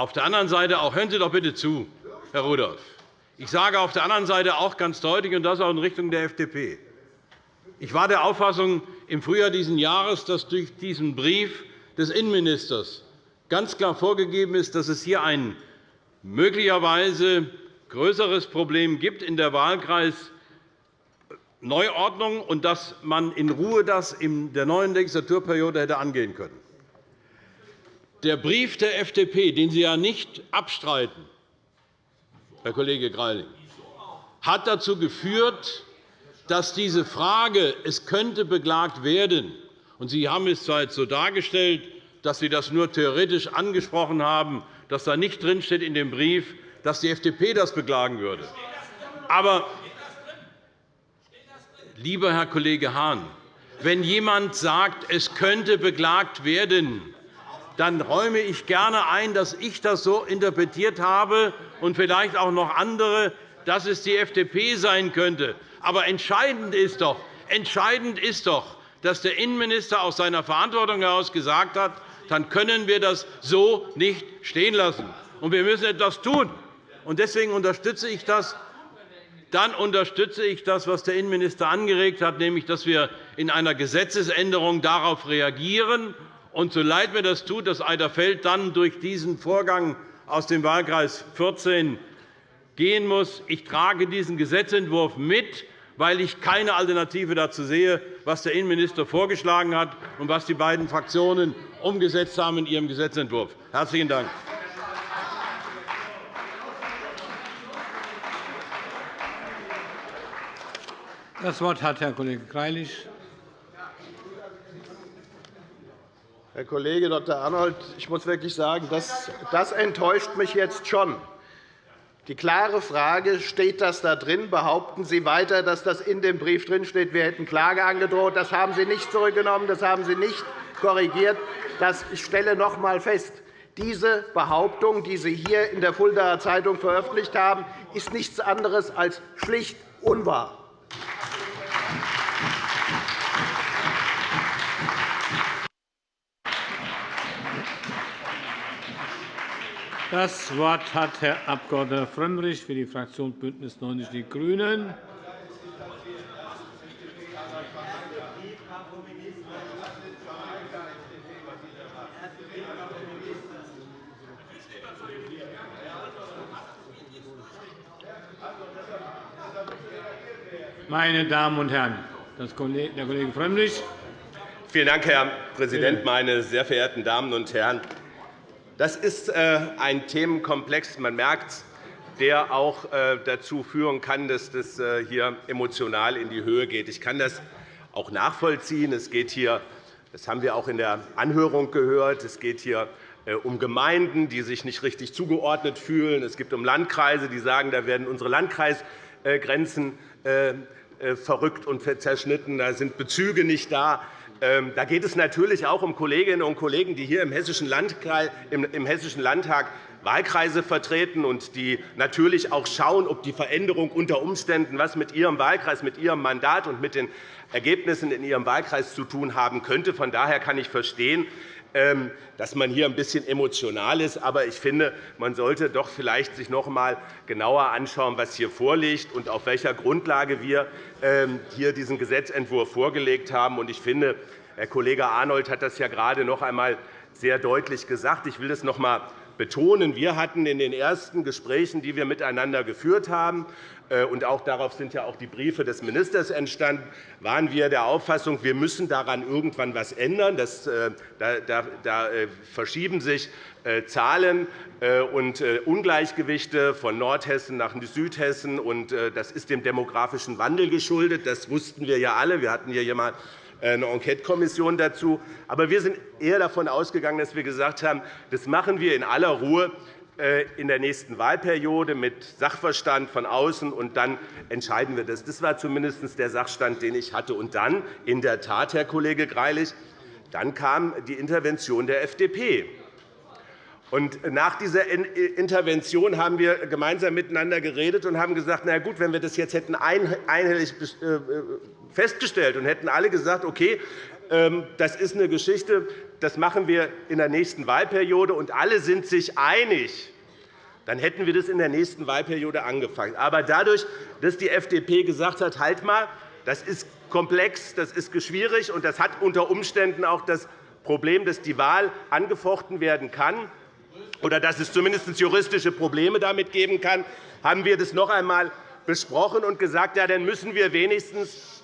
Auf der anderen Seite auch, hören Sie doch bitte zu, Herr Rudolph. Ich sage auf der anderen Seite auch ganz deutlich, und das auch in Richtung der FDP, ich war der Auffassung im Frühjahr dieses Jahres, dass durch diesen Brief des Innenministers ganz klar vorgegeben ist, dass es hier ein möglicherweise größeres Problem gibt in der Wahlkreisneuordnung und dass man in Ruhe das in der neuen Legislaturperiode hätte angehen können. Der Brief der FDP, den Sie ja nicht abstreiten, Herr Kollege Greiling, hat dazu geführt, dass diese Frage, es könnte beklagt werden, und Sie haben es zwar jetzt so dargestellt, dass Sie das nur theoretisch angesprochen haben, dass da nicht drinsteht in dem Brief, dass die FDP das beklagen würde. Aber, lieber Herr Kollege Hahn, wenn jemand sagt, es könnte beklagt werden, dann räume ich gerne ein, dass ich das so interpretiert habe und vielleicht auch noch andere, dass es die FDP sein könnte. Aber entscheidend ist doch, entscheidend ist doch dass der Innenminister aus seiner Verantwortung heraus gesagt hat, dann können wir das so nicht stehen lassen. Und wir müssen etwas tun. Deswegen unterstütze ich das. Dann unterstütze ich das, was der Innenminister angeregt hat, nämlich dass wir in einer Gesetzesänderung darauf reagieren und so leid mir das tut, dass Eiderfeld dann durch diesen Vorgang aus dem Wahlkreis 14 gehen muss, ich trage diesen Gesetzentwurf mit, weil ich keine Alternative dazu sehe, was der Innenminister vorgeschlagen hat und was die beiden Fraktionen umgesetzt haben in ihrem Gesetzentwurf. Herzlichen Dank. Das Wort hat Herr Kollege Greilich. Herr Kollege Dr. Arnold, ich muss wirklich sagen, das, das enttäuscht mich jetzt schon. Die klare Frage, steht das da drin? Behaupten Sie weiter, dass das in dem Brief drinsteht, wir hätten Klage angedroht? Das haben Sie nicht zurückgenommen, das haben Sie nicht korrigiert. Ich stelle noch einmal fest, diese Behauptung, die Sie hier in der Fuldaer Zeitung veröffentlicht haben, ist nichts anderes als schlicht unwahr. Das Wort hat Herr Abg. Frömmrich für die Fraktion BÜNDNIS 90 die GRÜNEN. Meine Damen und Herren, der Kollege Frömmrich. Vielen Dank, Herr Präsident, meine sehr verehrten Damen und Herren! Das ist äh, ein Themenkomplex, man merkt der auch äh, dazu führen kann, dass das äh, hier emotional in die Höhe geht. Ich kann das auch nachvollziehen. Es geht hier, das haben wir auch in der Anhörung gehört, es geht hier um Gemeinden, die sich nicht richtig zugeordnet fühlen. Es geht um Landkreise, die sagen, da werden unsere Landkreisgrenzen verrückt und zerschnitten. Da sind Bezüge nicht da. Ähm, da geht es natürlich auch um Kolleginnen und Kollegen, die hier im Hessischen Landtag Wahlkreise vertreten und die natürlich auch schauen, ob die Veränderung unter Umständen was mit ihrem Wahlkreis, mit ihrem Mandat und mit den Ergebnissen in ihrem Wahlkreis zu tun haben könnte. Von daher kann ich verstehen, dass man hier ein bisschen emotional ist. Aber ich finde, man sollte sich doch vielleicht noch einmal genauer anschauen, was hier vorliegt und auf welcher Grundlage wir ähm, hier diesen Gesetzentwurf vorgelegt haben. Ich finde, Herr Kollege Arnold hat das ja gerade noch einmal sehr deutlich gesagt. Ich will das noch einmal betonen. Wir hatten in den ersten Gesprächen, die wir miteinander geführt haben, äh, und auch darauf sind ja auch die Briefe des Ministers entstanden, waren wir der Auffassung, wir müssen daran irgendwann etwas ändern. Das, äh, da, da äh, verschieben sich Zahlen und Ungleichgewichte von Nordhessen nach Südhessen. Das ist dem demografischen Wandel geschuldet. Das wussten wir ja alle. Wir hatten hier einmal eine Enquetekommission dazu. Aber wir sind eher davon ausgegangen, dass wir gesagt haben, das machen wir in aller Ruhe äh, in der nächsten Wahlperiode mit Sachverstand von außen, und dann entscheiden wir das. Das war zumindest der Sachstand, den ich hatte. Und dann, in der Tat, Herr Kollege Greilich, dann kam die Intervention der FDP. Und nach dieser Intervention haben wir gemeinsam miteinander geredet und haben gesagt, na gut, wenn wir das jetzt hätten einhellig äh, festgestellt und hätten alle gesagt, okay, Ähm, das ist eine Geschichte, das machen wir in der nächsten Wahlperiode, und alle sind sich einig, dann hätten wir das in der nächsten Wahlperiode angefangen. Aber dadurch, dass die FDP gesagt hat, halt mal, das ist komplex, das ist schwierig, und das hat unter Umständen auch das Problem, dass die Wahl angefochten werden kann, oder dass es zumindest juristische Probleme damit geben kann, haben wir das noch einmal besprochen und gesagt, ja, dann müssen wir wenigstens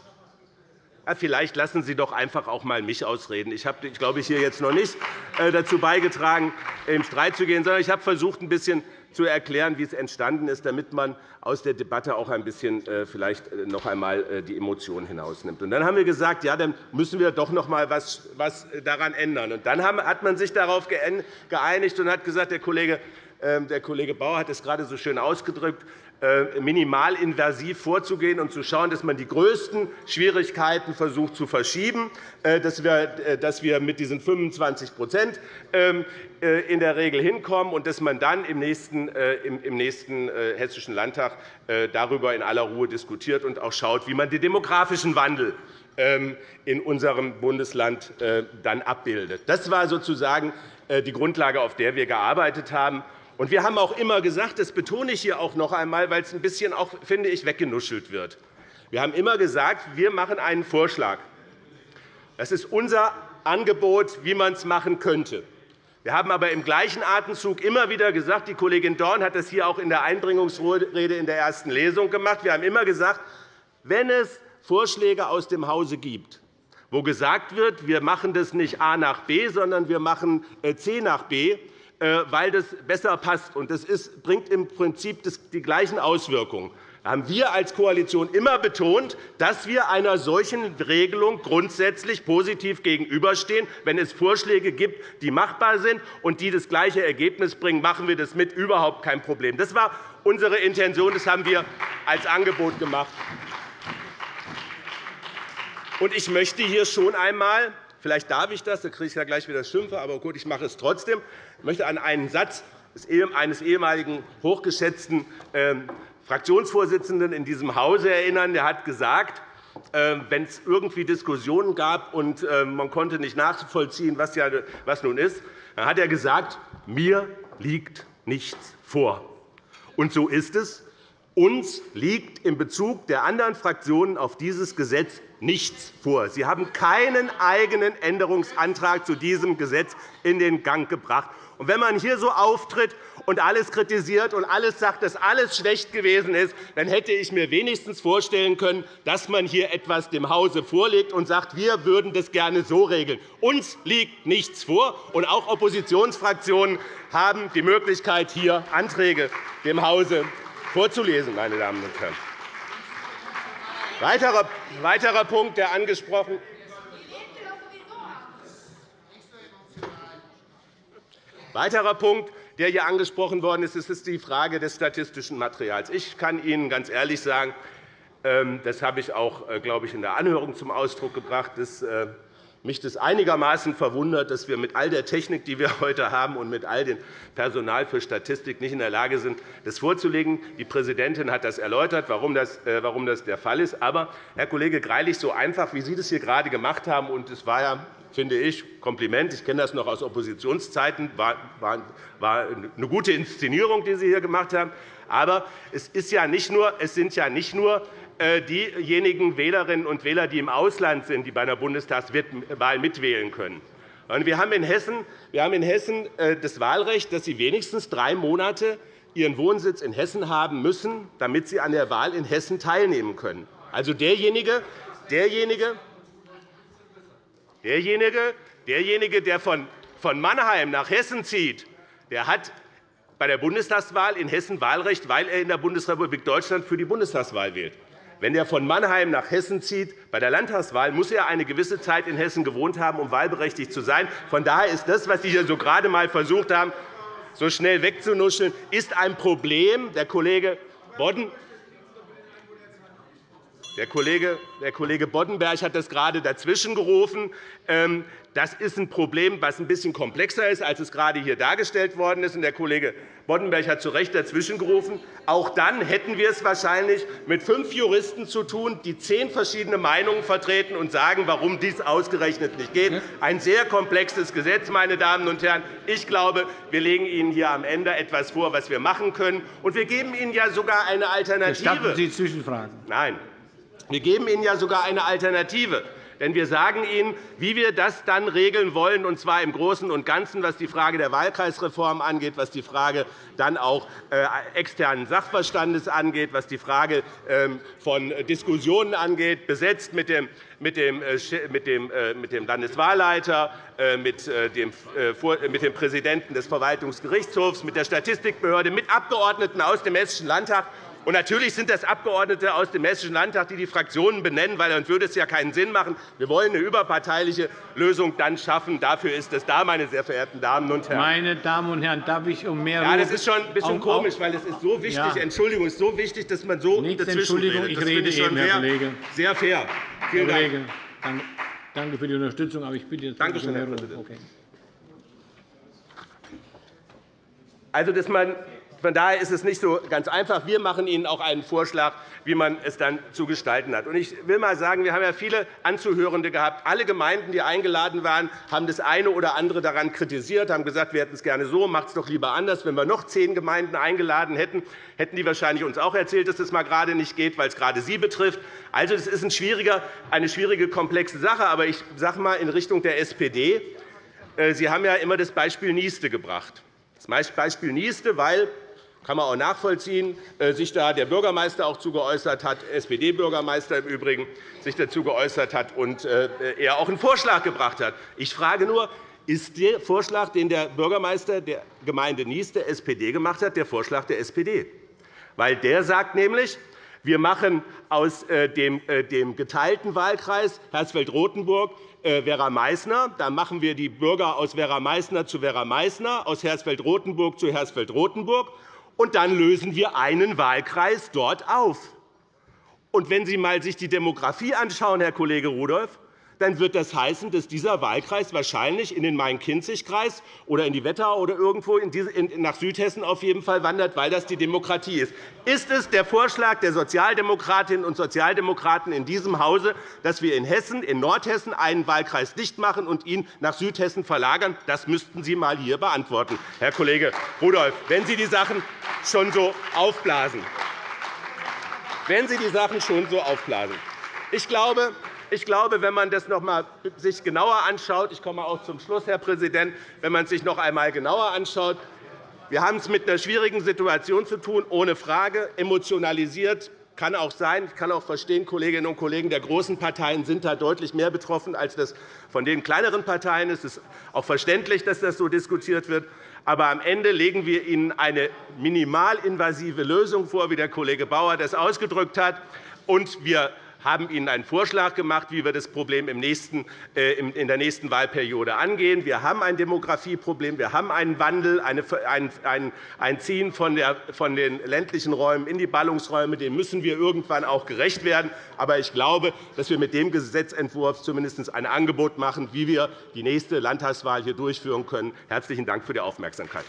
Vielleicht lassen Sie doch einfach auch einmal mich ausreden. Ich habe, glaube ich, hier jetzt noch nicht äh, dazu beigetragen, im Streit zu gehen, sondern ich habe versucht, ein bisschen zu erklären, wie es entstanden ist, damit man aus der Debatte auch ein bisschen äh, vielleicht äh, noch einmal die Emotionen hinausnimmt. Und dann haben wir gesagt, ja, dann müssen wir doch noch einmal etwas daran ändern. Und dann hat man sich darauf geeinigt und hat gesagt, der Kollege ähm, der Kollege Bauer hat es gerade so schön ausgedrückt, minimalinvasiv vorzugehen und zu schauen, dass man die größten Schwierigkeiten versucht zu verschieben, äh, dass wir mit diesen 25 ähm, äh, in der Regel hinkommen und dass man dann im nächsten, im nächsten Hessischen Landtag darüber in aller Ruhe diskutiert und auch schaut, wie man den demografischen Wandel ähm, in unserem Bundesland dann abbildet. Das war sozusagen die Grundlage, auf der wir gearbeitet haben. Und wir haben auch immer gesagt, das betone ich hier auch noch einmal, weil es ein bisschen auch, finde ich, weggenuschelt wird. Wir haben immer gesagt, wir machen einen Vorschlag. Das ist unser Angebot, wie man es machen könnte. Wir haben aber im gleichen Atemzug immer wieder gesagt, die Kollegin Dorn hat das hier auch in der Einbringungsrede in der ersten Lesung gemacht, wir haben immer gesagt, wenn es Vorschläge aus dem Hause gibt, wo gesagt wird, wir machen das nicht A nach B, sondern wir machen äh, C nach B, weil das besser passt. Das bringt im Prinzip die gleichen Auswirkungen. Da haben wir als Koalition immer betont, dass wir einer solchen Regelung grundsätzlich positiv gegenüberstehen. Wenn es Vorschläge gibt, die machbar sind und die das gleiche Ergebnis bringen, machen wir das mit. Überhaupt kein Problem. Das war unsere Intention. Das haben wir als Angebot gemacht. Ich möchte hier schon einmal Vielleicht darf ich das, da kriege ich ja gleich wieder Schimpfe, aber gut, ich mache es trotzdem. Ich möchte an einen Satz eines ehemaligen hochgeschätzten ähm, Fraktionsvorsitzenden in diesem Hause erinnern. Der hat gesagt, ähm, wenn es irgendwie Diskussionen gab und ähm, man konnte nicht nachvollziehen, was, was nun ist, dann hat er gesagt, mir liegt nichts vor. Und so ist es. Uns liegt in Bezug der anderen Fraktionen auf dieses Gesetz nichts vor. Sie haben keinen eigenen Änderungsantrag zu diesem Gesetz in den Gang gebracht. Und wenn man hier so auftritt und alles kritisiert und alles sagt, dass alles schlecht gewesen ist, dann hätte ich mir wenigstens vorstellen können, dass man hier etwas dem Hause vorlegt und sagt, wir würden das gerne so regeln. Uns liegt nichts vor, und auch Oppositionsfraktionen haben die Möglichkeit, hier Anträge dem Hause vorzulesen, meine Damen und Herren. Weiterer, weiterer Punkt, der angesprochen Weiterer Punkt, der hier angesprochen worden ist, ist die Frage des statistischen Materials. Ich kann Ihnen ganz ehrlich sagen, ähm, das habe ich auch, äh, glaube ich, in der Anhörung zum Ausdruck gebracht, dass äh, mich das einigermaßen verwundert, dass wir mit all der Technik, die wir heute haben, und mit all dem Personal für Statistik nicht in der Lage sind, das vorzulegen. Die Präsidentin hat das erläutert, warum das, äh, warum das der Fall ist. Aber, Herr Kollege Greilich, so einfach, wie Sie das hier gerade gemacht haben, und es war ja finde ich, Kompliment. Ich kenne das noch aus Oppositionszeiten. War eine gute Inszenierung, die Sie hier gemacht haben. Aber es, ist ja nicht nur, es sind ja nicht nur diejenigen Wählerinnen und Wähler, die im Ausland sind, die bei einer Bundestagswahl mitwählen können. Wir haben in Hessen, wir haben in Hessen äh, das Wahlrecht, dass Sie wenigstens drei Monate Ihren Wohnsitz in Hessen haben müssen, damit Sie an der Wahl in Hessen teilnehmen können. Also derjenige, derjenige, derjenige, derjenige der von Mannheim nach Hessen zieht, der hat bei der Bundestagswahl in Hessen Wahlrecht, weil er in der Bundesrepublik Deutschland für die Bundestagswahl wählt. Wenn er von Mannheim nach Hessen zieht, bei der Landtagswahl, muss er eine gewisse Zeit in Hessen gewohnt haben, um wahlberechtigt zu sein. Von daher ist das, was Sie hier so gerade einmal versucht haben, so schnell wegzunuscheln, ist ein Problem. Der Kollege Bodden Der Kollege, der Kollege Boddenberg hat das gerade dazwischen gerufen. Ähm, das ist ein Problem, das ein bisschen komplexer ist, als es gerade hier dargestellt worden ist. Der Kollege Boddenberg hat zu Recht dazwischen gerufen. Auch dann hätten wir es wahrscheinlich mit fünf Juristen zu tun, die zehn verschiedene Meinungen vertreten und sagen, warum dies ausgerechnet nicht geht. Ein sehr komplexes Gesetz, meine Damen und Herren. Ich glaube, wir legen Ihnen hier am Ende etwas vor, was wir machen können. Und wir geben Ihnen ja sogar eine Alternative. Gestatten Sie Zwischenfragen? Nein. Wir geben Ihnen ja sogar eine Alternative. Denn wir sagen Ihnen, wie wir das dann regeln wollen, und zwar im Großen und Ganzen, was die Frage der Wahlkreisreform angeht, was die Frage dann auch äh, externen Sachverstandes angeht, was die Frage ähm, von Diskussionen angeht, besetzt mit dem, mit dem, Landeswahlleiter, mit dem Präsidenten des Verwaltungsgerichtshofs, mit der Statistikbehörde, mit Abgeordneten aus dem Hessischen Landtag und natürlich sind das Abgeordnete aus dem Hessischen Landtag, die die Fraktionen benennen, weil dann würde es ja keinen Sinn machen. Wir wollen eine überparteiliche Lösung dann schaffen. Dafür ist es da, meine sehr verehrten Damen und Herren. Meine Damen und Herren, darf ich um mehr Ja, das ist schon ein bisschen komisch, weil es ist so wichtig. Ja. Entschuldigung, ist so wichtig, dass man so Nichts dazwischen Entschuldigung, redet. ich rede eben, sehr, Herr Kollege. Sehr fair. Vielen Herr Kollege, danke für die Unterstützung, aber ich bitte jetzt Danke schön, Herr Präsident. Okay. Also, dass man von daher ist es nicht so ganz einfach. Wir machen Ihnen auch einen Vorschlag, wie man es dann zu gestalten hat. Ich will einmal sagen, wir haben ja viele Anzuhörende gehabt. Alle Gemeinden, die eingeladen waren, haben das eine oder andere daran kritisiert, haben gesagt, wir hätten es gerne so, macht es doch lieber anders. Wenn wir noch zehn Gemeinden eingeladen hätten, hätten die wahrscheinlich uns auch erzählt, dass das mal gerade nicht geht, weil es gerade sie betrifft. Also, das ist eine schwierige, komplexe Sache. Aber ich sage einmal in Richtung der SPD. Äh, sie haben ja immer das Beispiel Nieste gebracht. Das Beispiel Nieste, weil kann man auch nachvollziehen, äh, sich da der Bürgermeister auch zu geäußert hat, SPD-Bürgermeister im Übrigen, sich dazu geäußert hat und äh, er auch einen Vorschlag gebracht hat. Ich frage nur, ist der Vorschlag, den der Bürgermeister der Gemeinde Nies der SPD gemacht hat, der Vorschlag der SPD? Weil der sagt nämlich, wir machen aus äh, dem geteilten Wahlkreis Hersfeld-Rotenburg Vera Meißner. Dann machen wir die Bürger aus Vera Meißner zu Vera Meißner, aus Hersfeld-Rotenburg zu Hersfeld-Rotenburg und dann lösen wir einen Wahlkreis dort auf. Und wenn Sie sich einmal die Demografie anschauen, Herr Kollege Rudolph, dann wird das heißen, dass dieser Wahlkreis wahrscheinlich in den Main-Kinzig-Kreis oder in die Wetterau oder irgendwo nach Südhessen auf jeden Fall wandert, weil das die Demokratie ist. Ist es der Vorschlag der Sozialdemokratinnen und Sozialdemokraten in diesem Hause, dass wir in Hessen, in Nordhessen einen Wahlkreis dicht machen und ihn nach Südhessen verlagern? Das müssten Sie einmal hier beantworten, Herr Kollege Rudolph, wenn Sie die Sachen schon so aufblasen. Wenn Sie die Sachen schon so aufblasen. Ich glaube, ich glaube, wenn man das noch einmal sich genauer anschaut, ich komme auch zum Schluss, Herr Präsident, wenn man sich noch einmal genauer anschaut, wir haben es mit einer schwierigen Situation zu tun, ohne Frage, emotionalisiert. Kann auch sein. Ich kann auch verstehen, Kolleginnen und Kollegen der großen Parteien sind da deutlich mehr betroffen, als das von den kleineren Parteien ist. Es ist auch verständlich, dass das so diskutiert wird. Aber am Ende legen wir Ihnen eine minimalinvasive Lösung vor, wie der Kollege Bauer das ausgedrückt hat. Und wir haben Ihnen einen Vorschlag gemacht, wie wir das Problem äh, in der nächsten Wahlperiode angehen. Wir haben ein Demografieproblem, wir haben einen Wandel, ein Ziehen von den ländlichen Räumen in die Ballungsräume. Dem müssen wir irgendwann auch gerecht werden. Aber ich glaube, dass wir mit dem Gesetzentwurf zumindest ein Angebot machen, wie wir die nächste Landtagswahl hier durchführen können. Herzlichen Dank für die Aufmerksamkeit.